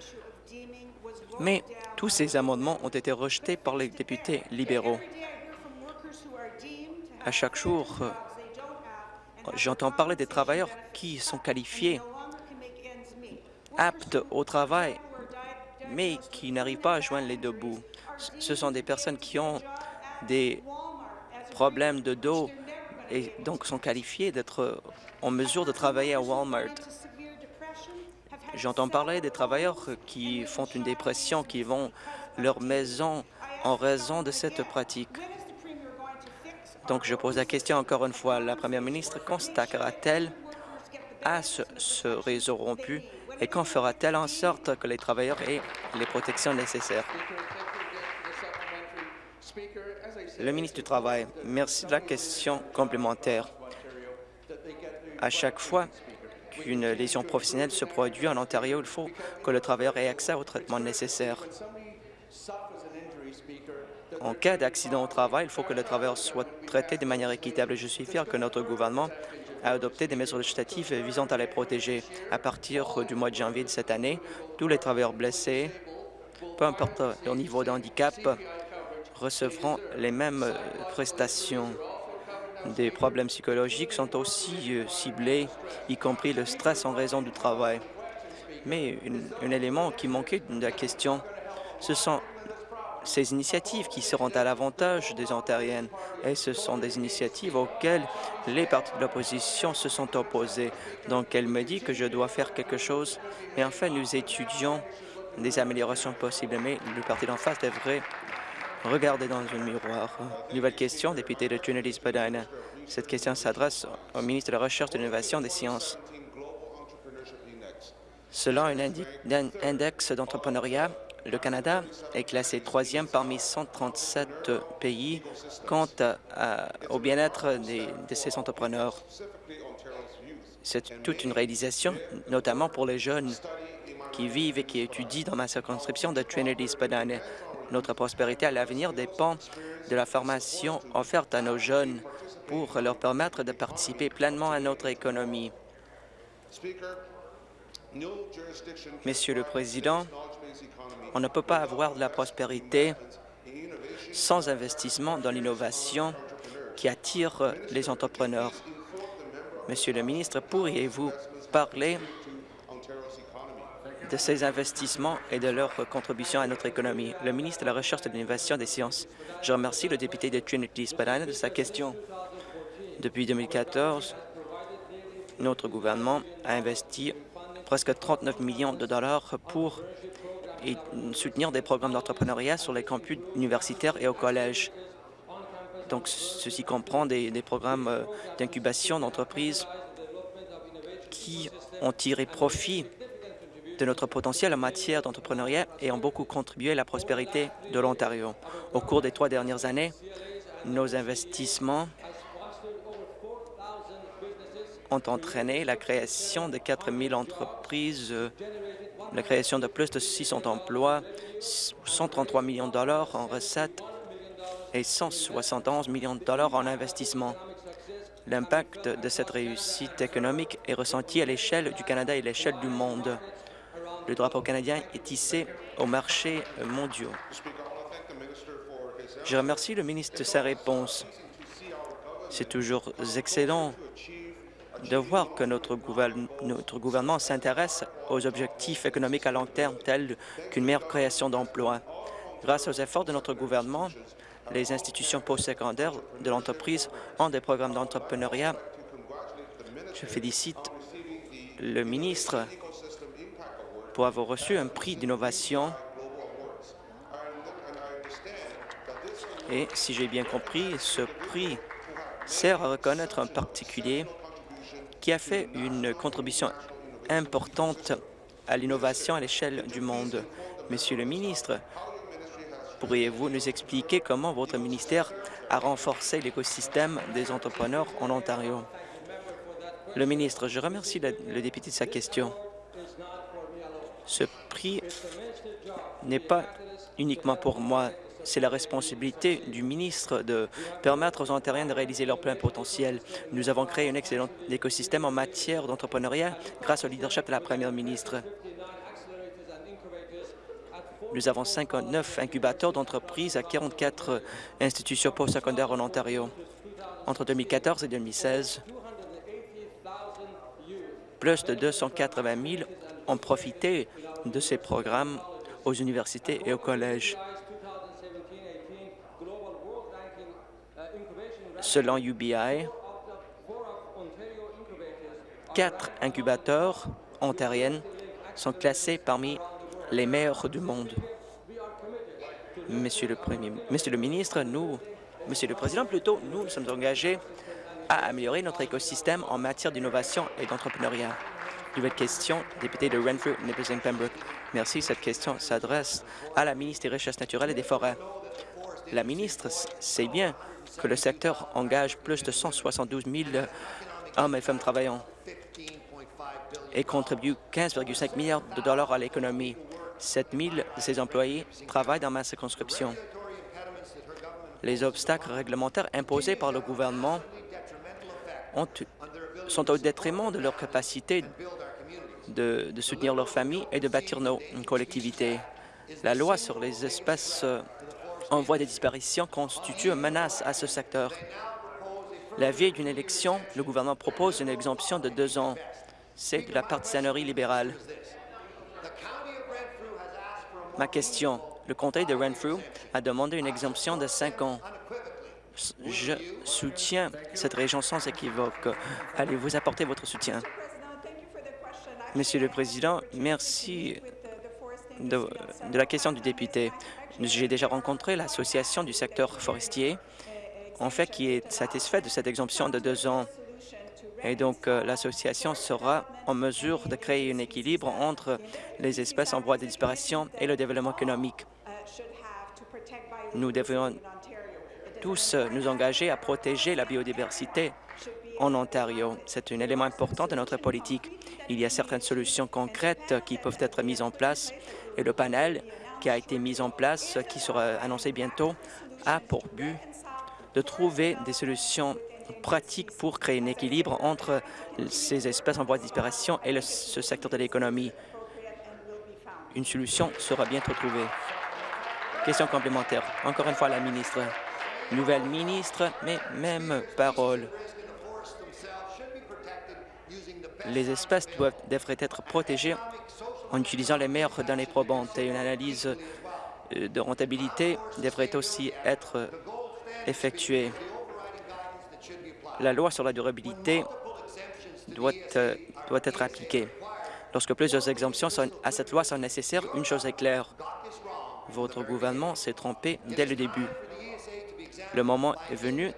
mais tous ces amendements ont été rejetés par les députés libéraux. À chaque jour, j'entends parler des travailleurs qui sont qualifiés, aptes au travail, mais qui n'arrivent pas à joindre les deux bouts. Ce sont des personnes qui ont des problèmes de dos et donc sont qualifiés d'être en mesure de travailler à Walmart. J'entends parler des travailleurs qui font une dépression, qui vont leur maison en raison de cette pratique. Donc, je pose la question encore une fois. La première ministre constatera-t-elle à ce, réseau rompu et quand fera-t-elle en sorte que les travailleurs aient les protections nécessaires? Le ministre du Travail, merci de la question complémentaire. À chaque fois qu'une lésion professionnelle se produit en Ontario, il faut que le travailleur ait accès au traitement nécessaire. En cas d'accident au travail, il faut que le travailleur soit traité de manière équitable. Je suis fier que notre gouvernement a adopté des mesures législatives visant à les protéger. À partir du mois de janvier de cette année, tous les travailleurs blessés, peu importe leur niveau de handicap, recevront les mêmes prestations. Des problèmes psychologiques sont aussi euh, ciblés, y compris le stress en raison du travail. Mais un élément qui manquait de la question, ce sont ces initiatives qui seront à l'avantage des Ontariennes. Et ce sont des initiatives auxquelles les partis de l'opposition se sont opposés. Donc, elle me dit que je dois faire quelque chose. Et enfin, nous étudions des améliorations possibles, mais le parti d'en face devrait regarder dans un miroir. Nouvelle question, député de Trinity-Spadina. Cette question s'adresse au ministre de la Recherche, de l'Innovation des sciences. Selon un index d'entrepreneuriat, le Canada est classé troisième parmi 137 pays quant au bien-être de ses entrepreneurs. C'est toute une réalisation, notamment pour les jeunes qui vivent et qui étudient dans ma circonscription de Trinity-Spadina. Notre prospérité à l'avenir dépend de la formation offerte à nos jeunes pour leur permettre de participer pleinement à notre économie. Monsieur le Président, on ne peut pas avoir de la prospérité sans investissement dans l'innovation qui attire les entrepreneurs. Monsieur le ministre, pourriez-vous parler de ces investissements et de leur contribution à notre économie? Le ministre de la Recherche et de l'Innovation des sciences. Je remercie le député de Trinity-Spadina de sa question. Depuis 2014, notre gouvernement a investi presque 39 millions de dollars pour soutenir des programmes d'entrepreneuriat sur les campus universitaires et au collège. Donc, ceci comprend des, programmes euh, d'incubation d'entreprises qui ont tiré profit de notre potentiel en matière d'entrepreneuriat et ont beaucoup contribué à la prospérité de l'Ontario. Au cours des trois dernières années, nos investissements ont entraîné la création de 4 000 entreprises, la création de plus de 600 emplois, 133 millions de dollars en recettes et 171 millions de dollars en investissement. L'impact de cette réussite économique est ressenti à l'échelle du Canada et à l'échelle du monde. Le drapeau canadien est tissé aux marchés mondiaux. Je remercie le ministre de sa réponse. C'est toujours excellent de voir que notre, gouvernement s'intéresse aux objectifs économiques à long terme tels qu'une meilleure création d'emplois. Grâce aux efforts de notre gouvernement, les institutions postsecondaires de l'entreprise ont des programmes d'entrepreneuriat. Je félicite le ministre pour avoir reçu un prix d'innovation. Et si j'ai bien compris, ce prix sert à reconnaître un particulier qui a fait une contribution importante à l'innovation à l'échelle du monde. Monsieur le ministre, pourriez-vous nous expliquer comment votre ministère a renforcé l'écosystème des entrepreneurs en Ontario? Le ministre, je remercie le, député de sa question. Ce prix n'est pas uniquement pour moi. C'est la responsabilité du ministre de permettre aux Ontariens de réaliser leur plein potentiel. Nous avons créé un excellent écosystème en matière d'entrepreneuriat grâce au leadership de la première ministre. Nous avons 59 incubateurs d'entreprises à 44 institutions postsecondaires en Ontario. Entre 2014 et 2016, plus de 280 000 ont profité de ces programmes aux universités et aux collèges. Selon UBI, quatre incubateurs ontariennes sont classés parmi les meilleurs du monde. Monsieur le ministre, nous, Monsieur le Président, plutôt, nous sommes engagés à améliorer notre écosystème en matière d'innovation et d'entrepreneuriat. Nouvelle question, député de Renfrew, Nipissing Pembroke. Merci. Cette question s'adresse à la ministre des Richesses naturelles et des Forêts. La ministre sait bien que le secteur engage plus de 172 000 hommes et femmes travaillant et contribue 15,5 milliards de dollars à l'économie. 7 000 de ces employés travaillent dans ma circonscription. Les obstacles réglementaires imposés par le gouvernement ont, sont au détriment de leur capacité de, soutenir leurs familles et de bâtir nos collectivités. La loi sur les espèces euh, en voie de disparition constitue une menace à ce secteur. La veille d'une élection, le gouvernement propose une exemption de deux ans. C'est de la partisanerie libérale. Ma question, le comté de Renfrew a demandé une exemption de cinq ans. Je soutiens cette région sans équivoque. Allez-vous apporter votre soutien? Monsieur le Président, merci de, la question du député. J'ai déjà rencontré l'association du secteur forestier, en fait, qui est satisfait de cette exemption de deux ans. Et donc, euh, l'association sera en mesure de créer un équilibre entre les espèces en voie de disparition et le développement économique. Nous devons tous nous engager à protéger la biodiversité en Ontario. C'est un élément important de notre politique. Il y a certaines solutions concrètes qui peuvent être mises en place et le panel qui a été mis en place, qui sera annoncé bientôt, a pour but de trouver des solutions pratiques pour créer un équilibre entre ces espèces en voie de disparition et ce secteur de l'économie. Une solution sera bientôt trouvée. Question complémentaire. Encore une fois, la ministre. Nouvelle ministre, mais même parole. Les espèces devraient être protégées en utilisant les meilleures données probantes et une analyse euh, de rentabilité devrait aussi être effectuée. La loi sur la durabilité doit, euh, être appliquée. Lorsque plusieurs exemptions à cette loi sont nécessaires, une chose est claire. Votre gouvernement s'est trompé dès le début. Le moment est venu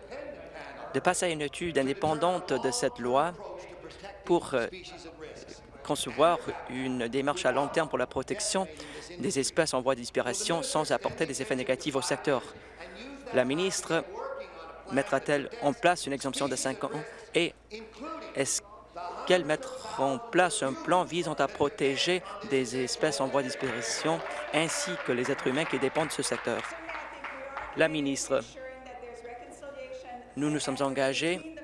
de passer à une étude indépendante de cette loi pour euh, concevoir une démarche à long terme pour la protection des espèces en voie de disparition sans apporter des effets négatifs au secteur. La ministre mettra-t-elle en place une exemption de cinq ans et est-ce qu'elle mettra en place un plan visant à protéger des espèces en voie de disparition ainsi que les êtres humains qui dépendent de ce secteur? La ministre, nous nous sommes engagés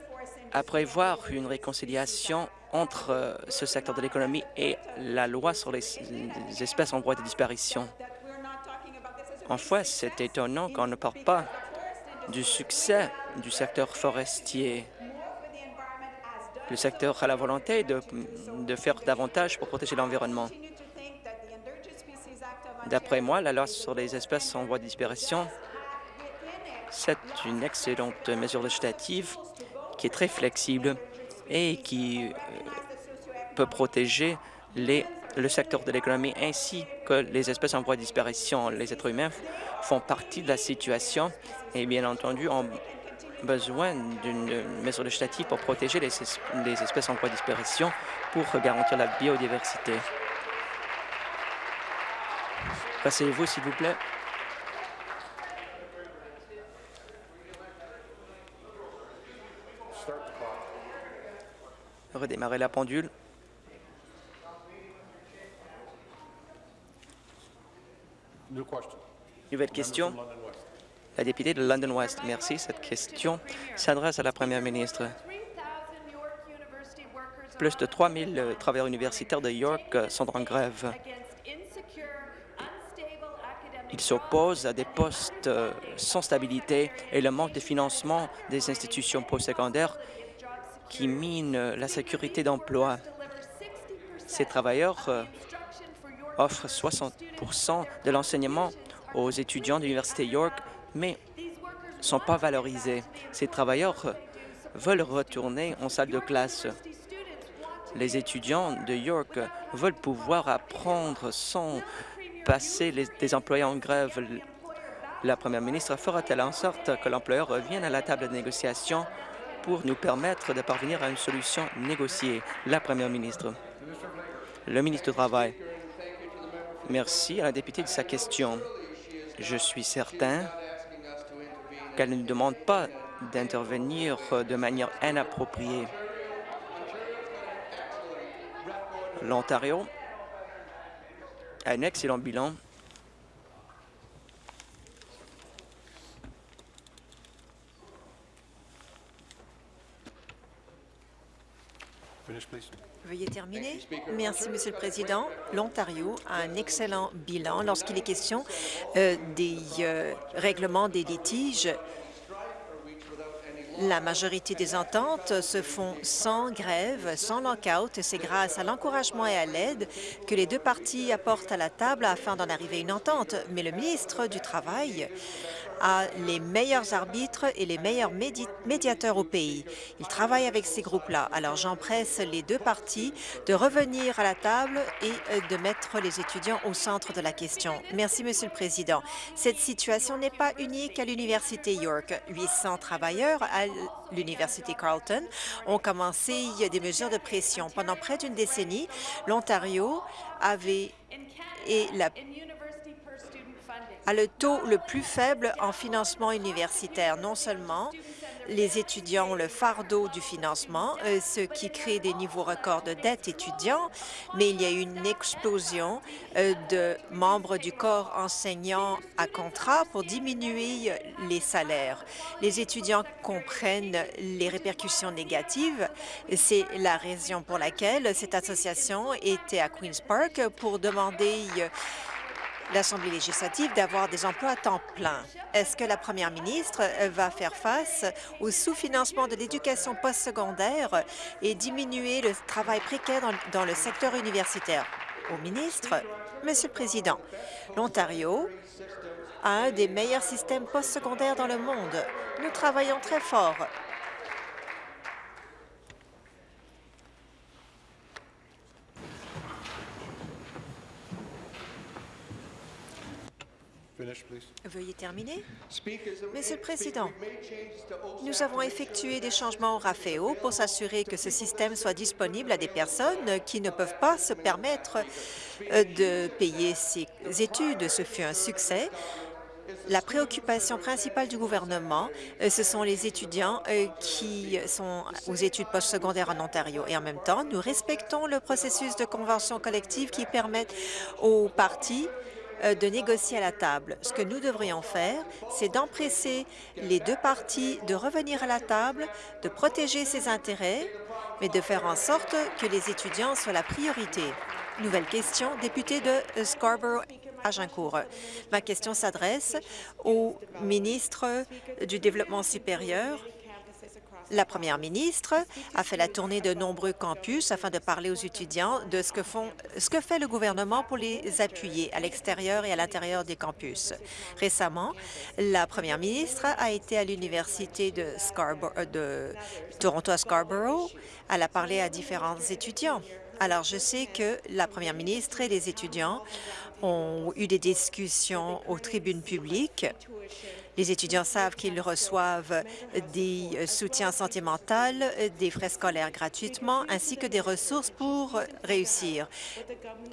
à prévoir une réconciliation entre euh, ce secteur de l'économie et la loi sur les, espèces en voie de disparition. En fait, c'est étonnant qu'on ne parle pas du succès du secteur forestier. Le secteur a la volonté de, de faire davantage pour protéger l'environnement. D'après moi, la loi sur les espèces en voie de disparition, c'est une excellente mesure législative qui est très flexible et qui euh, peut protéger les, le secteur de l'économie ainsi que les espèces en voie de disparition. Les êtres humains font partie de la situation et bien entendu ont besoin d'une mesure législative pour protéger les, les espèces en voie de disparition pour garantir la biodiversité. Passez-vous, s'il vous plaît. Redémarrer la pendule. Nouvelle question. La députée de London West. Merci. Cette question s'adresse à la première ministre. Plus de 3 000 euh, travailleurs universitaires de York euh, sont en grève. Ils s'opposent à des postes euh, sans stabilité et le manque de financement des institutions postsecondaires qui minent la sécurité d'emploi. Ces travailleurs offrent 60% de l'enseignement aux étudiants de l'Université York, mais ne sont pas valorisés. Ces travailleurs veulent retourner en salle de classe. Les étudiants de York veulent pouvoir apprendre sans passer les, des employés en grève. La première ministre fera-t-elle en sorte que l'employeur revienne à la table de négociation? Pour nous permettre de parvenir à une solution négociée? La première ministre. Le ministre du Travail. Merci à la députée de sa question. Je suis certain qu'elle ne nous demande pas d'intervenir de manière inappropriée. L'Ontario a un excellent bilan Veuillez terminer. Merci, Monsieur le Président. L'Ontario a un excellent bilan lorsqu'il est question euh, des euh, règlements des litiges. La majorité des ententes se font sans grève, sans lockout. C'est grâce à l'encouragement et à l'aide que les deux parties apportent à la table afin d'en arriver à une entente. Mais le ministre du Travail a les meilleurs arbitres et les meilleurs médiateurs au pays. Il travaille avec ces groupes-là. Alors j'empresse les deux parties de revenir à la table et euh, de mettre les étudiants au centre de la question. Merci, Monsieur le Président. Cette situation n'est pas unique à l'Université York. 800 travailleurs à l'Université Carleton ont commencé des mesures de pression. Pendant près d'une décennie, l'Ontario avait et la a le taux le plus faible en financement universitaire. Non seulement les étudiants ont le fardeau du financement, euh, ce qui crée des niveaux records de dette étudiants, mais il y a eu une explosion euh, de membres du corps enseignant à contrat pour diminuer les salaires. Les étudiants comprennent les répercussions négatives. C'est la raison pour laquelle cette association était à Queen's Park pour demander l'Assemblée législative d'avoir des emplois à temps plein. Est-ce que la première ministre euh, va faire face au sous-financement de l'éducation postsecondaire et diminuer le travail précaire dans, dans le secteur universitaire? Au ministre, Monsieur le Président, l'Ontario a un des meilleurs systèmes postsecondaires dans le monde. Nous travaillons très fort Veuillez terminer. Monsieur le Président, nous avons effectué des changements au RAFEO pour s'assurer que ce système soit disponible à des personnes qui ne peuvent pas se permettre euh, de payer ces études. Ce fut un succès. La préoccupation principale du gouvernement, euh, ce sont les étudiants euh, qui sont aux études postsecondaires en Ontario. Et en même temps, nous respectons le processus de convention collective qui permet aux partis de négocier à la table. Ce que nous devrions faire, c'est d'empresser les deux parties de revenir à la table, de protéger ses intérêts, mais de faire en sorte que les étudiants soient la priorité. Nouvelle question, député de Scarborough Agincourt. Ma question s'adresse au ministre du Développement supérieur La première ministre a fait la tournée de nombreux campus afin de parler aux étudiants de ce que, fait le gouvernement pour les appuyer à l'extérieur et à l'intérieur des campus. Récemment, la première ministre a été à l'Université de, de Toronto à Scarborough. Elle a parlé à différents étudiants. Alors, je sais que la première ministre et les étudiants ont eu des discussions aux tribunes publiques les étudiants savent qu'ils reçoivent des soutiens santé mentale, des frais scolaires gratuitement, ainsi que des ressources pour réussir.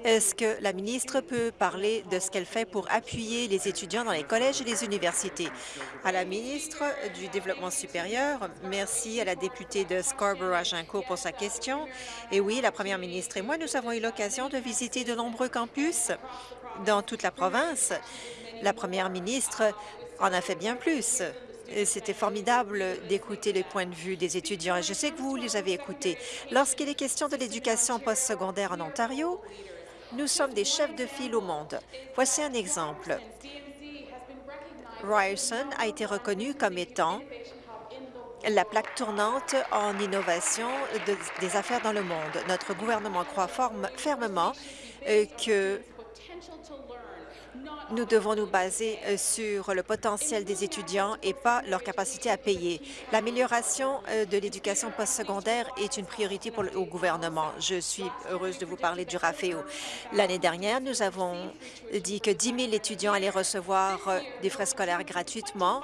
Est-ce que la ministre peut parler de ce qu'elle fait pour appuyer les étudiants dans les collèges et les universités? À la ministre du Développement supérieur, merci à la députée de Scarborough-Agincourt pour sa question. Et oui, la première ministre et moi, nous avons eu l'occasion de visiter de nombreux campus dans toute la province. La première ministre en a fait bien plus. C'était formidable d'écouter les points de vue des étudiants et je sais que vous les avez écoutés. Lorsqu'il est question de l'éducation postsecondaire en Ontario, nous sommes des chefs de file au monde. Voici un exemple. Ryerson a été reconnu comme étant la plaque tournante en innovation des affaires dans le monde. Notre gouvernement croit fermement euh, que nous devons nous baser euh, sur le potentiel des étudiants et pas leur capacité à payer. L'amélioration euh, de l'éducation postsecondaire est une priorité pour le gouvernement. Je suis heureuse de vous parler du RAFEO. L'année dernière, nous avons dit que 10 000 étudiants allaient recevoir des frais scolaires gratuitement.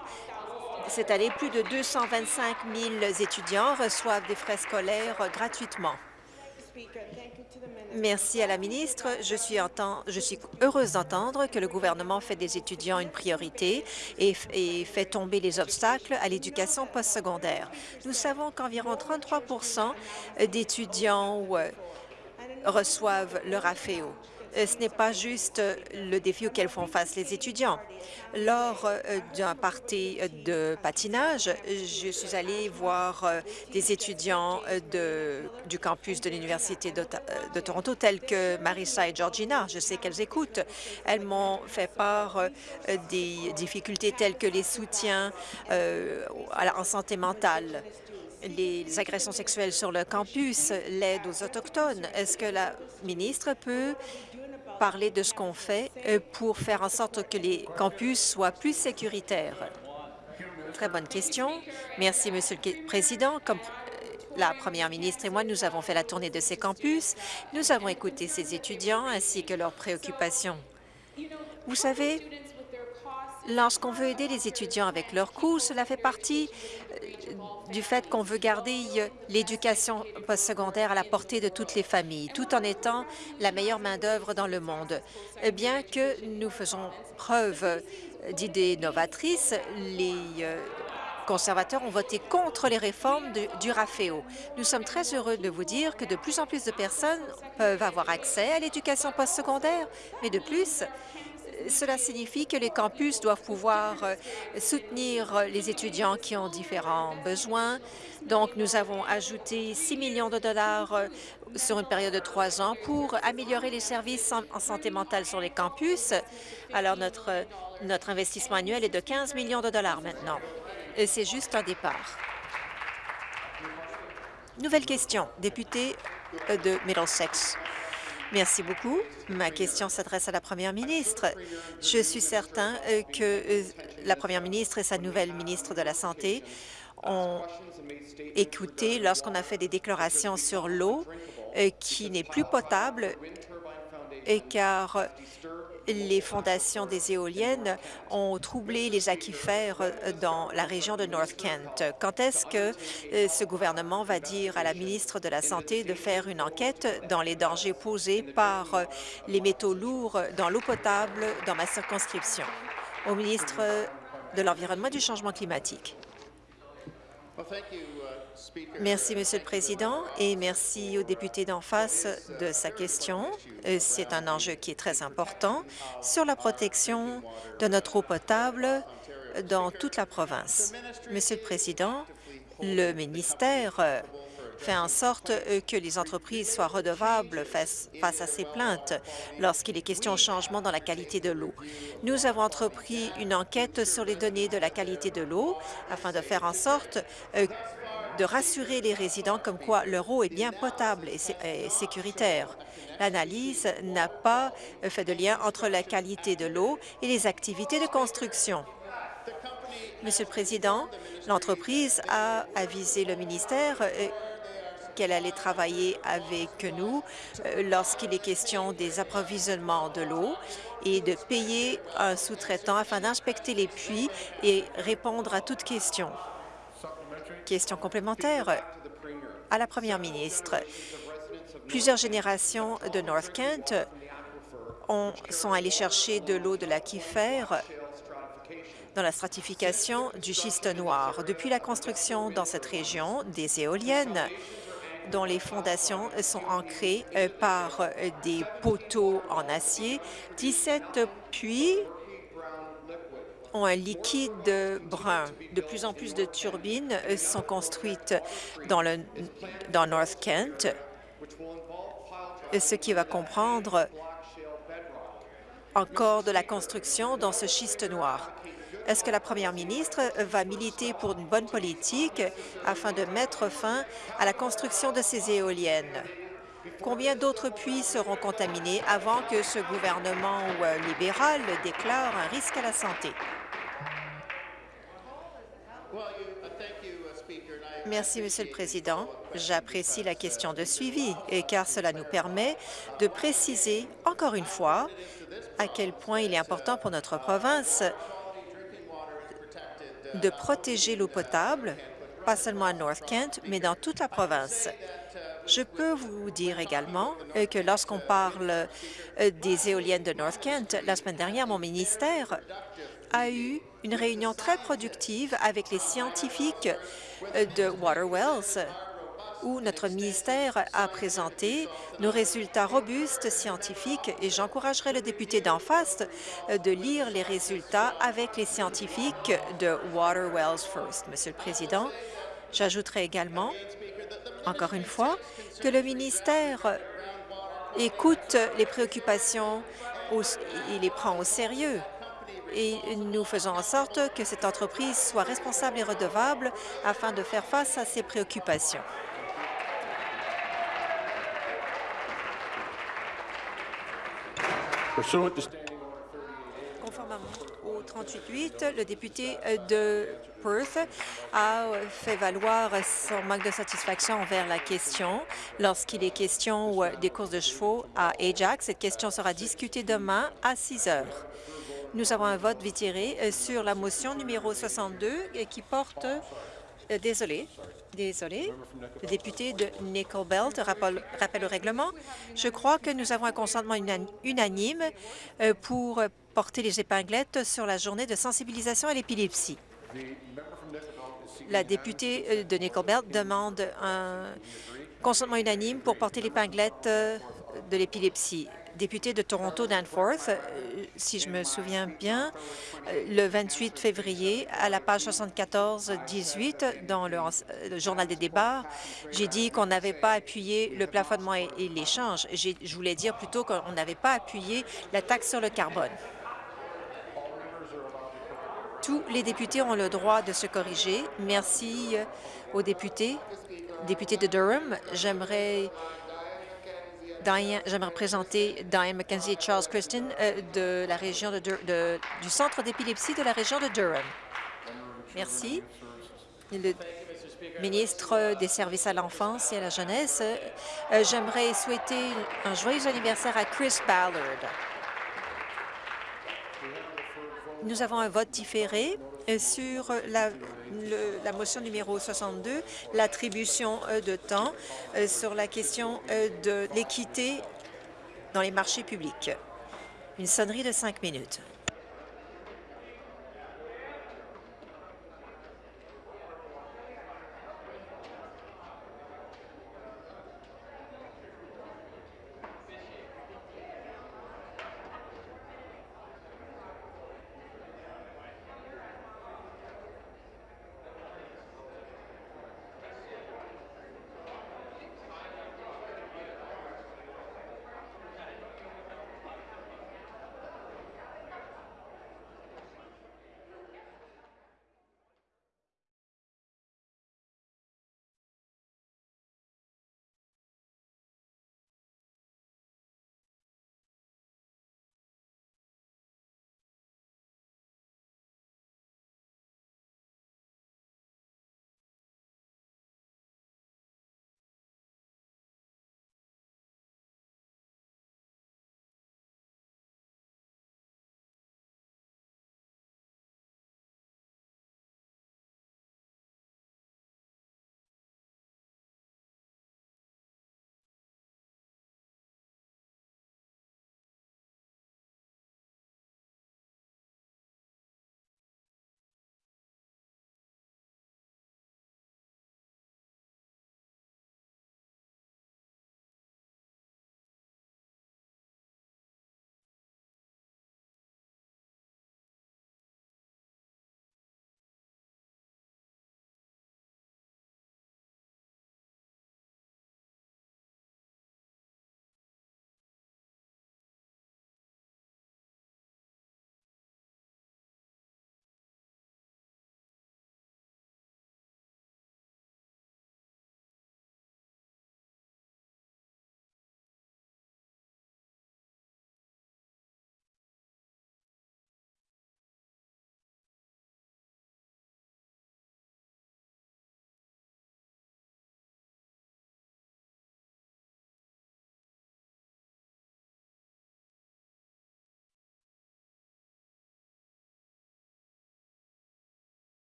Cette année, plus de 225 000 étudiants reçoivent des frais scolaires gratuitement. Merci à la ministre. Je suis, heureuse d'entendre que le gouvernement fait des étudiants une priorité et, et fait tomber les obstacles à l'éducation postsecondaire. Nous savons qu'environ 33 d'étudiants euh, reçoivent leur AFEO. Euh, ce n'est pas juste euh, le défi auquel font face les étudiants. Lors euh, d'un party de patinage, je suis allée voir des étudiants du campus de l'Université de, Toronto, tels que Marissa et Georgina. Je sais qu'elles écoutent. Elles m'ont fait part des difficultés telles que les soutiens en santé mentale, les agressions sexuelles sur le campus, l'aide aux Autochtones. Est-ce que la ministre peut parler de ce qu'on fait euh, pour faire en sorte que les campus soient plus sécuritaires? Très bonne question. Merci, Monsieur le Président. Comme euh, la première ministre et moi, nous avons fait la tournée de ces campus. Nous avons écouté ces étudiants ainsi que leurs préoccupations. Vous savez, lorsqu'on veut aider les étudiants avec leurs coûts, cela fait partie euh, du fait qu'on veut garder euh, l'éducation postsecondaire à la portée de toutes les familles, tout en étant la meilleure main-d'œuvre dans le monde. Eh bien que nous faisons preuve d'idées novatrices, les euh, conservateurs ont voté contre les réformes du RAFEO. Nous sommes très heureux de vous dire que de plus en plus de personnes peuvent avoir accès à l'éducation postsecondaire, mais de plus, cela signifie que les campus doivent pouvoir euh, soutenir les étudiants qui ont différents besoins. Donc, nous avons ajouté 6 millions de dollars euh, sur une période de trois ans pour améliorer les services en santé mentale sur les campus. Alors, notre, notre investissement annuel est de 15 millions de dollars maintenant. C'est juste un départ. Nouvelle question, député de Middlesex. Merci beaucoup. Ma question s'adresse à la première ministre. Je suis certain euh, que euh, la première ministre et sa nouvelle ministre de la Santé ont écouté lorsqu'on a fait des déclarations sur l'eau euh, qui n'est plus potable car les fondations des éoliennes ont troublé les aquifères dans la région de North Kent. Quand est-ce que euh, ce gouvernement va dire à la ministre de la Santé de faire une enquête dans les dangers posés par euh, les métaux lourds dans l'eau potable dans ma circonscription? Au ministre de l'Environnement et du Changement climatique. Merci, Monsieur le Président, et merci au député d'en face de sa question. Euh, c'est un enjeu qui est très important sur la protection de notre eau potable dans toute la province. Monsieur le Président, le ministère fait en sorte euh, que les entreprises soient redevables face, à ces plaintes lorsqu'il est question de changement dans la qualité de l'eau. Nous avons entrepris une enquête sur les données de la qualité de l'eau afin de faire en sorte euh, de rassurer les résidents comme quoi leur eau est bien potable et sécuritaire. L'analyse n'a pas fait de lien entre la qualité de l'eau et les activités de construction. Monsieur le Président, l'entreprise a avisé le ministère euh, qu'elle allait travailler avec nous euh, lorsqu'il est question des approvisionnements de l'eau et de payer un sous-traitant afin d'inspecter les puits et répondre à toute question. Question complémentaire à la première ministre. Plusieurs générations de North Kent ont, sont allées chercher de l'eau de l'aquifère dans la stratification du schiste noir. Depuis la construction dans cette région des éoliennes, dont les fondations sont ancrées euh, par euh, des poteaux en acier, 17 puits ont un liquide brun. De plus en plus de turbines euh, sont construites dans, le, dans North Kent, ce qui va comprendre encore de la construction dans ce schiste noir. Est-ce que la première ministre va militer pour une bonne politique afin de mettre fin à la construction de ces éoliennes? Combien d'autres puits seront contaminés avant que ce gouvernement euh, libéral déclare un risque à la santé? Merci, Monsieur le Président. J'apprécie la question de suivi, car cela nous permet de préciser encore une fois à quel point il est important pour notre province de protéger l'eau potable, pas seulement à North Kent, mais dans toute la province. Je peux vous dire également euh, que lorsqu'on parle euh, des éoliennes de North Kent, la semaine dernière, mon ministère a eu une réunion très productive avec les scientifiques euh, de Waterwells où notre ministère a présenté nos résultats robustes scientifiques et j'encouragerai le député d'en face euh, de lire les résultats avec les scientifiques de Waterwells First. Monsieur le Président, j'ajouterai également, encore une fois, que le ministère écoute les préoccupations et les prend au sérieux et nous faisons en sorte que cette entreprise soit responsable et redevable afin de faire face à ces préoccupations. Conformément au 38.8, le député de Perth a fait valoir son manque de satisfaction envers la question lorsqu'il est question des courses de chevaux à Ajax. Cette question sera discutée demain à 6 heures. Nous avons un vote vitiré sur la motion numéro 62 qui porte... Euh, désolé, Désolé. Le député de Nickel Belt rappelle, rappelle le règlement. Je crois que nous avons un consentement unanime euh, pour porter les épinglettes sur la journée de sensibilisation à l'épilepsie. La députée euh, de Nickel Belt demande un consentement unanime pour porter l'épinglette euh, de l'épilepsie député de Toronto, Danforth, euh, si je me souviens bien, euh, le 28 février, à la page 74-18 dans le, Journal des débats, j'ai dit qu'on n'avait pas appuyé le plafonnement et, et l'échange. Je voulais dire plutôt qu'on n'avait pas appuyé la taxe sur le carbone. Tous les députés ont le droit de se corriger. Merci euh, aux députés. Député de Durham, j'aimerais J'aimerais présenter Diane McKenzie et Charles Christian euh, de la région de, du centre d'épilepsie de la région de Durham. Merci. Le ministre des Services à l'enfance et à la jeunesse, euh, j'aimerais souhaiter un joyeux anniversaire à Chris Ballard. Nous avons un vote différé euh, sur la, la motion numéro 62, l'attribution euh, de temps euh, sur la question de l'équité dans les marchés publics. Une sonnerie de cinq minutes.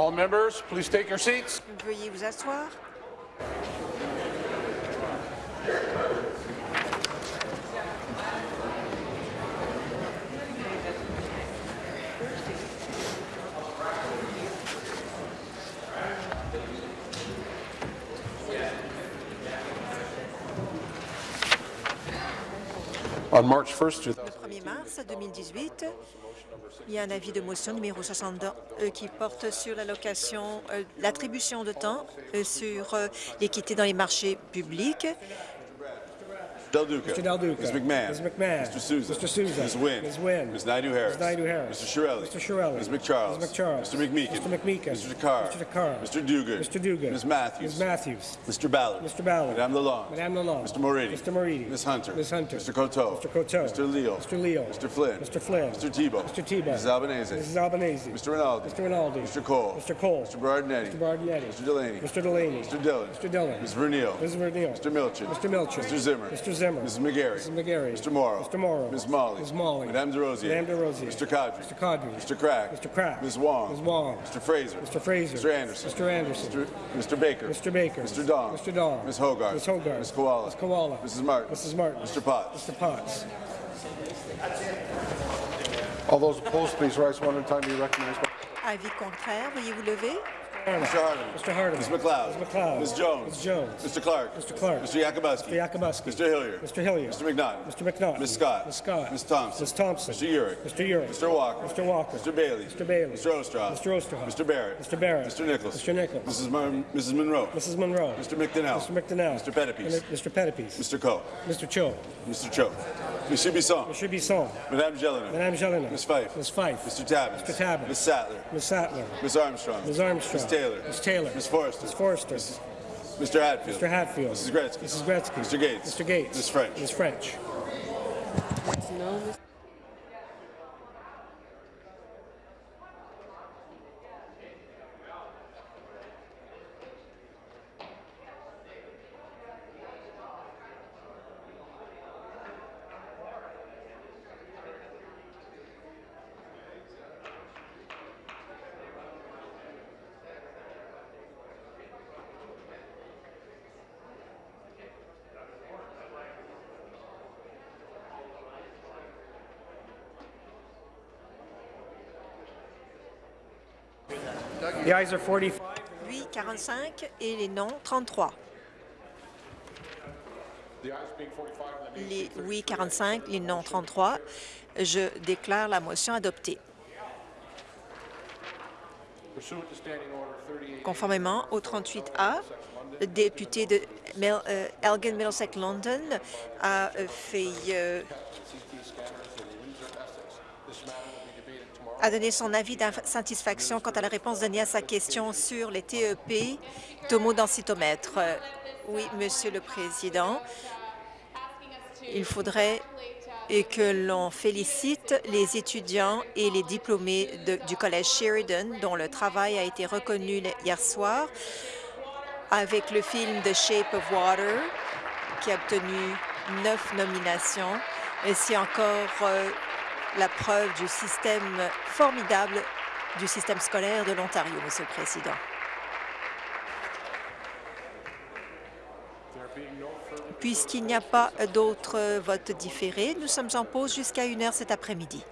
All members, please take your seats. Veuillez vous asseoir. On March 1st, 2000 2018. Il y a un avis de motion numéro 62 euh, qui porte sur euh, l'attribution de temps euh, sur l'équité dans les marchés publics. Del Duca. Mr. Del Duca. Ms. McMahon. Ms. McMahon. Mr. Souza. Mr. Souza. Ms. Wynn. Ms. Wynn. Ms. Naidu-Harris. Ms. Naidu-Harris. Mr. Shirelli. Mr. Shirelli. Ms. McCharles. Ms. McCharles. Mr. McMeekin. Mr. McMeekin. Mr. Dakar. Mr. Dakar. Mr. Dugan. Mr. Dugan. Ms. Matthews. Ms. Matthews. Mr. Ballard. Mr. Ballard. Madame Lalonde. Madame Lalonde. Mr. Moridi. Mr. Moridi. Ms. Hunter. Ms. Hunter. Mr. Coteau. Mr. Coteau. Mr. Leal. Mr. Leal. Mr. Flynn. Mr. Flynn. Mr. Tebow. Mr. Tebow. Mrs. Albanese. Mrs. Albanese. Mr. Rinaldi. Mr. Rinaldi. Mr. Cole. Mr. Cole. Mr. Berardinetti. Mr. Bardinetti. Mr. Delaney. Mr. Delaney. Mr. Dillon. Mr. Dillon. Ms. Verneal. Ms. Verneal. Mr. Milchin. Mr. Milchin. Mr. Zimmer. Mr. Zimmer. Mrs. McGarry. Mrs. McGarry. Mr. Morrow. Mr. Morrow. Ms. Molly. Ms. Molly. Madame DeRosier. Madame DeRosier. Mr. Kadri. Mr. Kadri. Mr. Crack. Mr. Crack. Ms. Wong. Ms. Wong. Mr. Fraser. Mr. Fraser. Mr. Anderson. Mr. Anderson. Mr. Mr. Baker. Mr. Baker. Mr. Dong. Mr. Dong. Ms. Hogarth. Ms. Hogarth. Ms. Koala. Ms. Koala. Mrs. Martin. Mrs. Martin. Mr. Potts. Mr. Potts. All those opposed, please rise one at a time. Be recognized. by- Avis contraire, veuillez vous lever. Mr. Hardeman. Mr. Hardeman. Ms. McLeod. Ms. McLeod. Ms. Jones. Ms. Jones. Mr. Clark. Mr. Clark. Mr. Yakubuski. Mr. Yakubuski. Mr. Hilliard. Mr. Hilliard. Mr. McNaughton. Mr. McNaughton. Ms. Scott. Ms. Scott. Ms. Thompson. Ms. Thompson. Mr. Urick. Mr. Urick. Mr. Walker. Mr. Walker. Mr. Bailey. Mr. Bailey. Mr. Ostroff. Mr. Osterhoff. Mr. Barrett. Mr. Barrett. Mr. Nichols. Mr. Nichols. Mrs. Mrs. Monroe. Mrs. Monroe. Mr. McDonnell. Mr. McDonnell. Mr. Pettipies. Mr. Pettipies. Mr. Coe. Mr. Cho. Mr. Cho. Monsieur Bisson. Monsieur Bisson. Madame Jelena. Madame Jelena. Ms. Fife. Ms. Fife. Mr. Tabbins. Mr. Tabbins. Ms. Sattler. Ms. Sattler. Ms. Armstrong. Ms. Armstrong. Ms. Taylor. Ms. Taylor. Ms. Forrester. Ms. Forrester. Mr. Hatfield. Mr. Hatfield. Mrs. Gretzky. Mrs. Gretzky. Mr. Gates. Mr. Gates. Ms. French. Ms. French. Are 45. Oui, 45 et les non, 33. The ayes being 45 and the nays Les oui, 45, les non, 33. Je déclare la motion adoptée. pursuant to Standing Order 38. Conformément au 38A, le député de Mel- euh, Elgin Middlesex London a euh, fait a donné son avis d'insatisfaction quant à la réponse donnée à sa question sur les TEP tomodensitométres. Euh, Oui, Monsieur le Président, il faudrait et que l'on félicite les étudiants et les diplômés du Collège Sheridan dont le travail a été reconnu hier soir avec le film The Shape of Water qui a obtenu neuf nominations. Et c'est encore euh, la preuve du système formidable du système scolaire de l'Ontario, Monsieur le Président. Puisqu'il n'y a pas d'autres votes différés, nous sommes en pause jusqu'à une heure cet après-midi.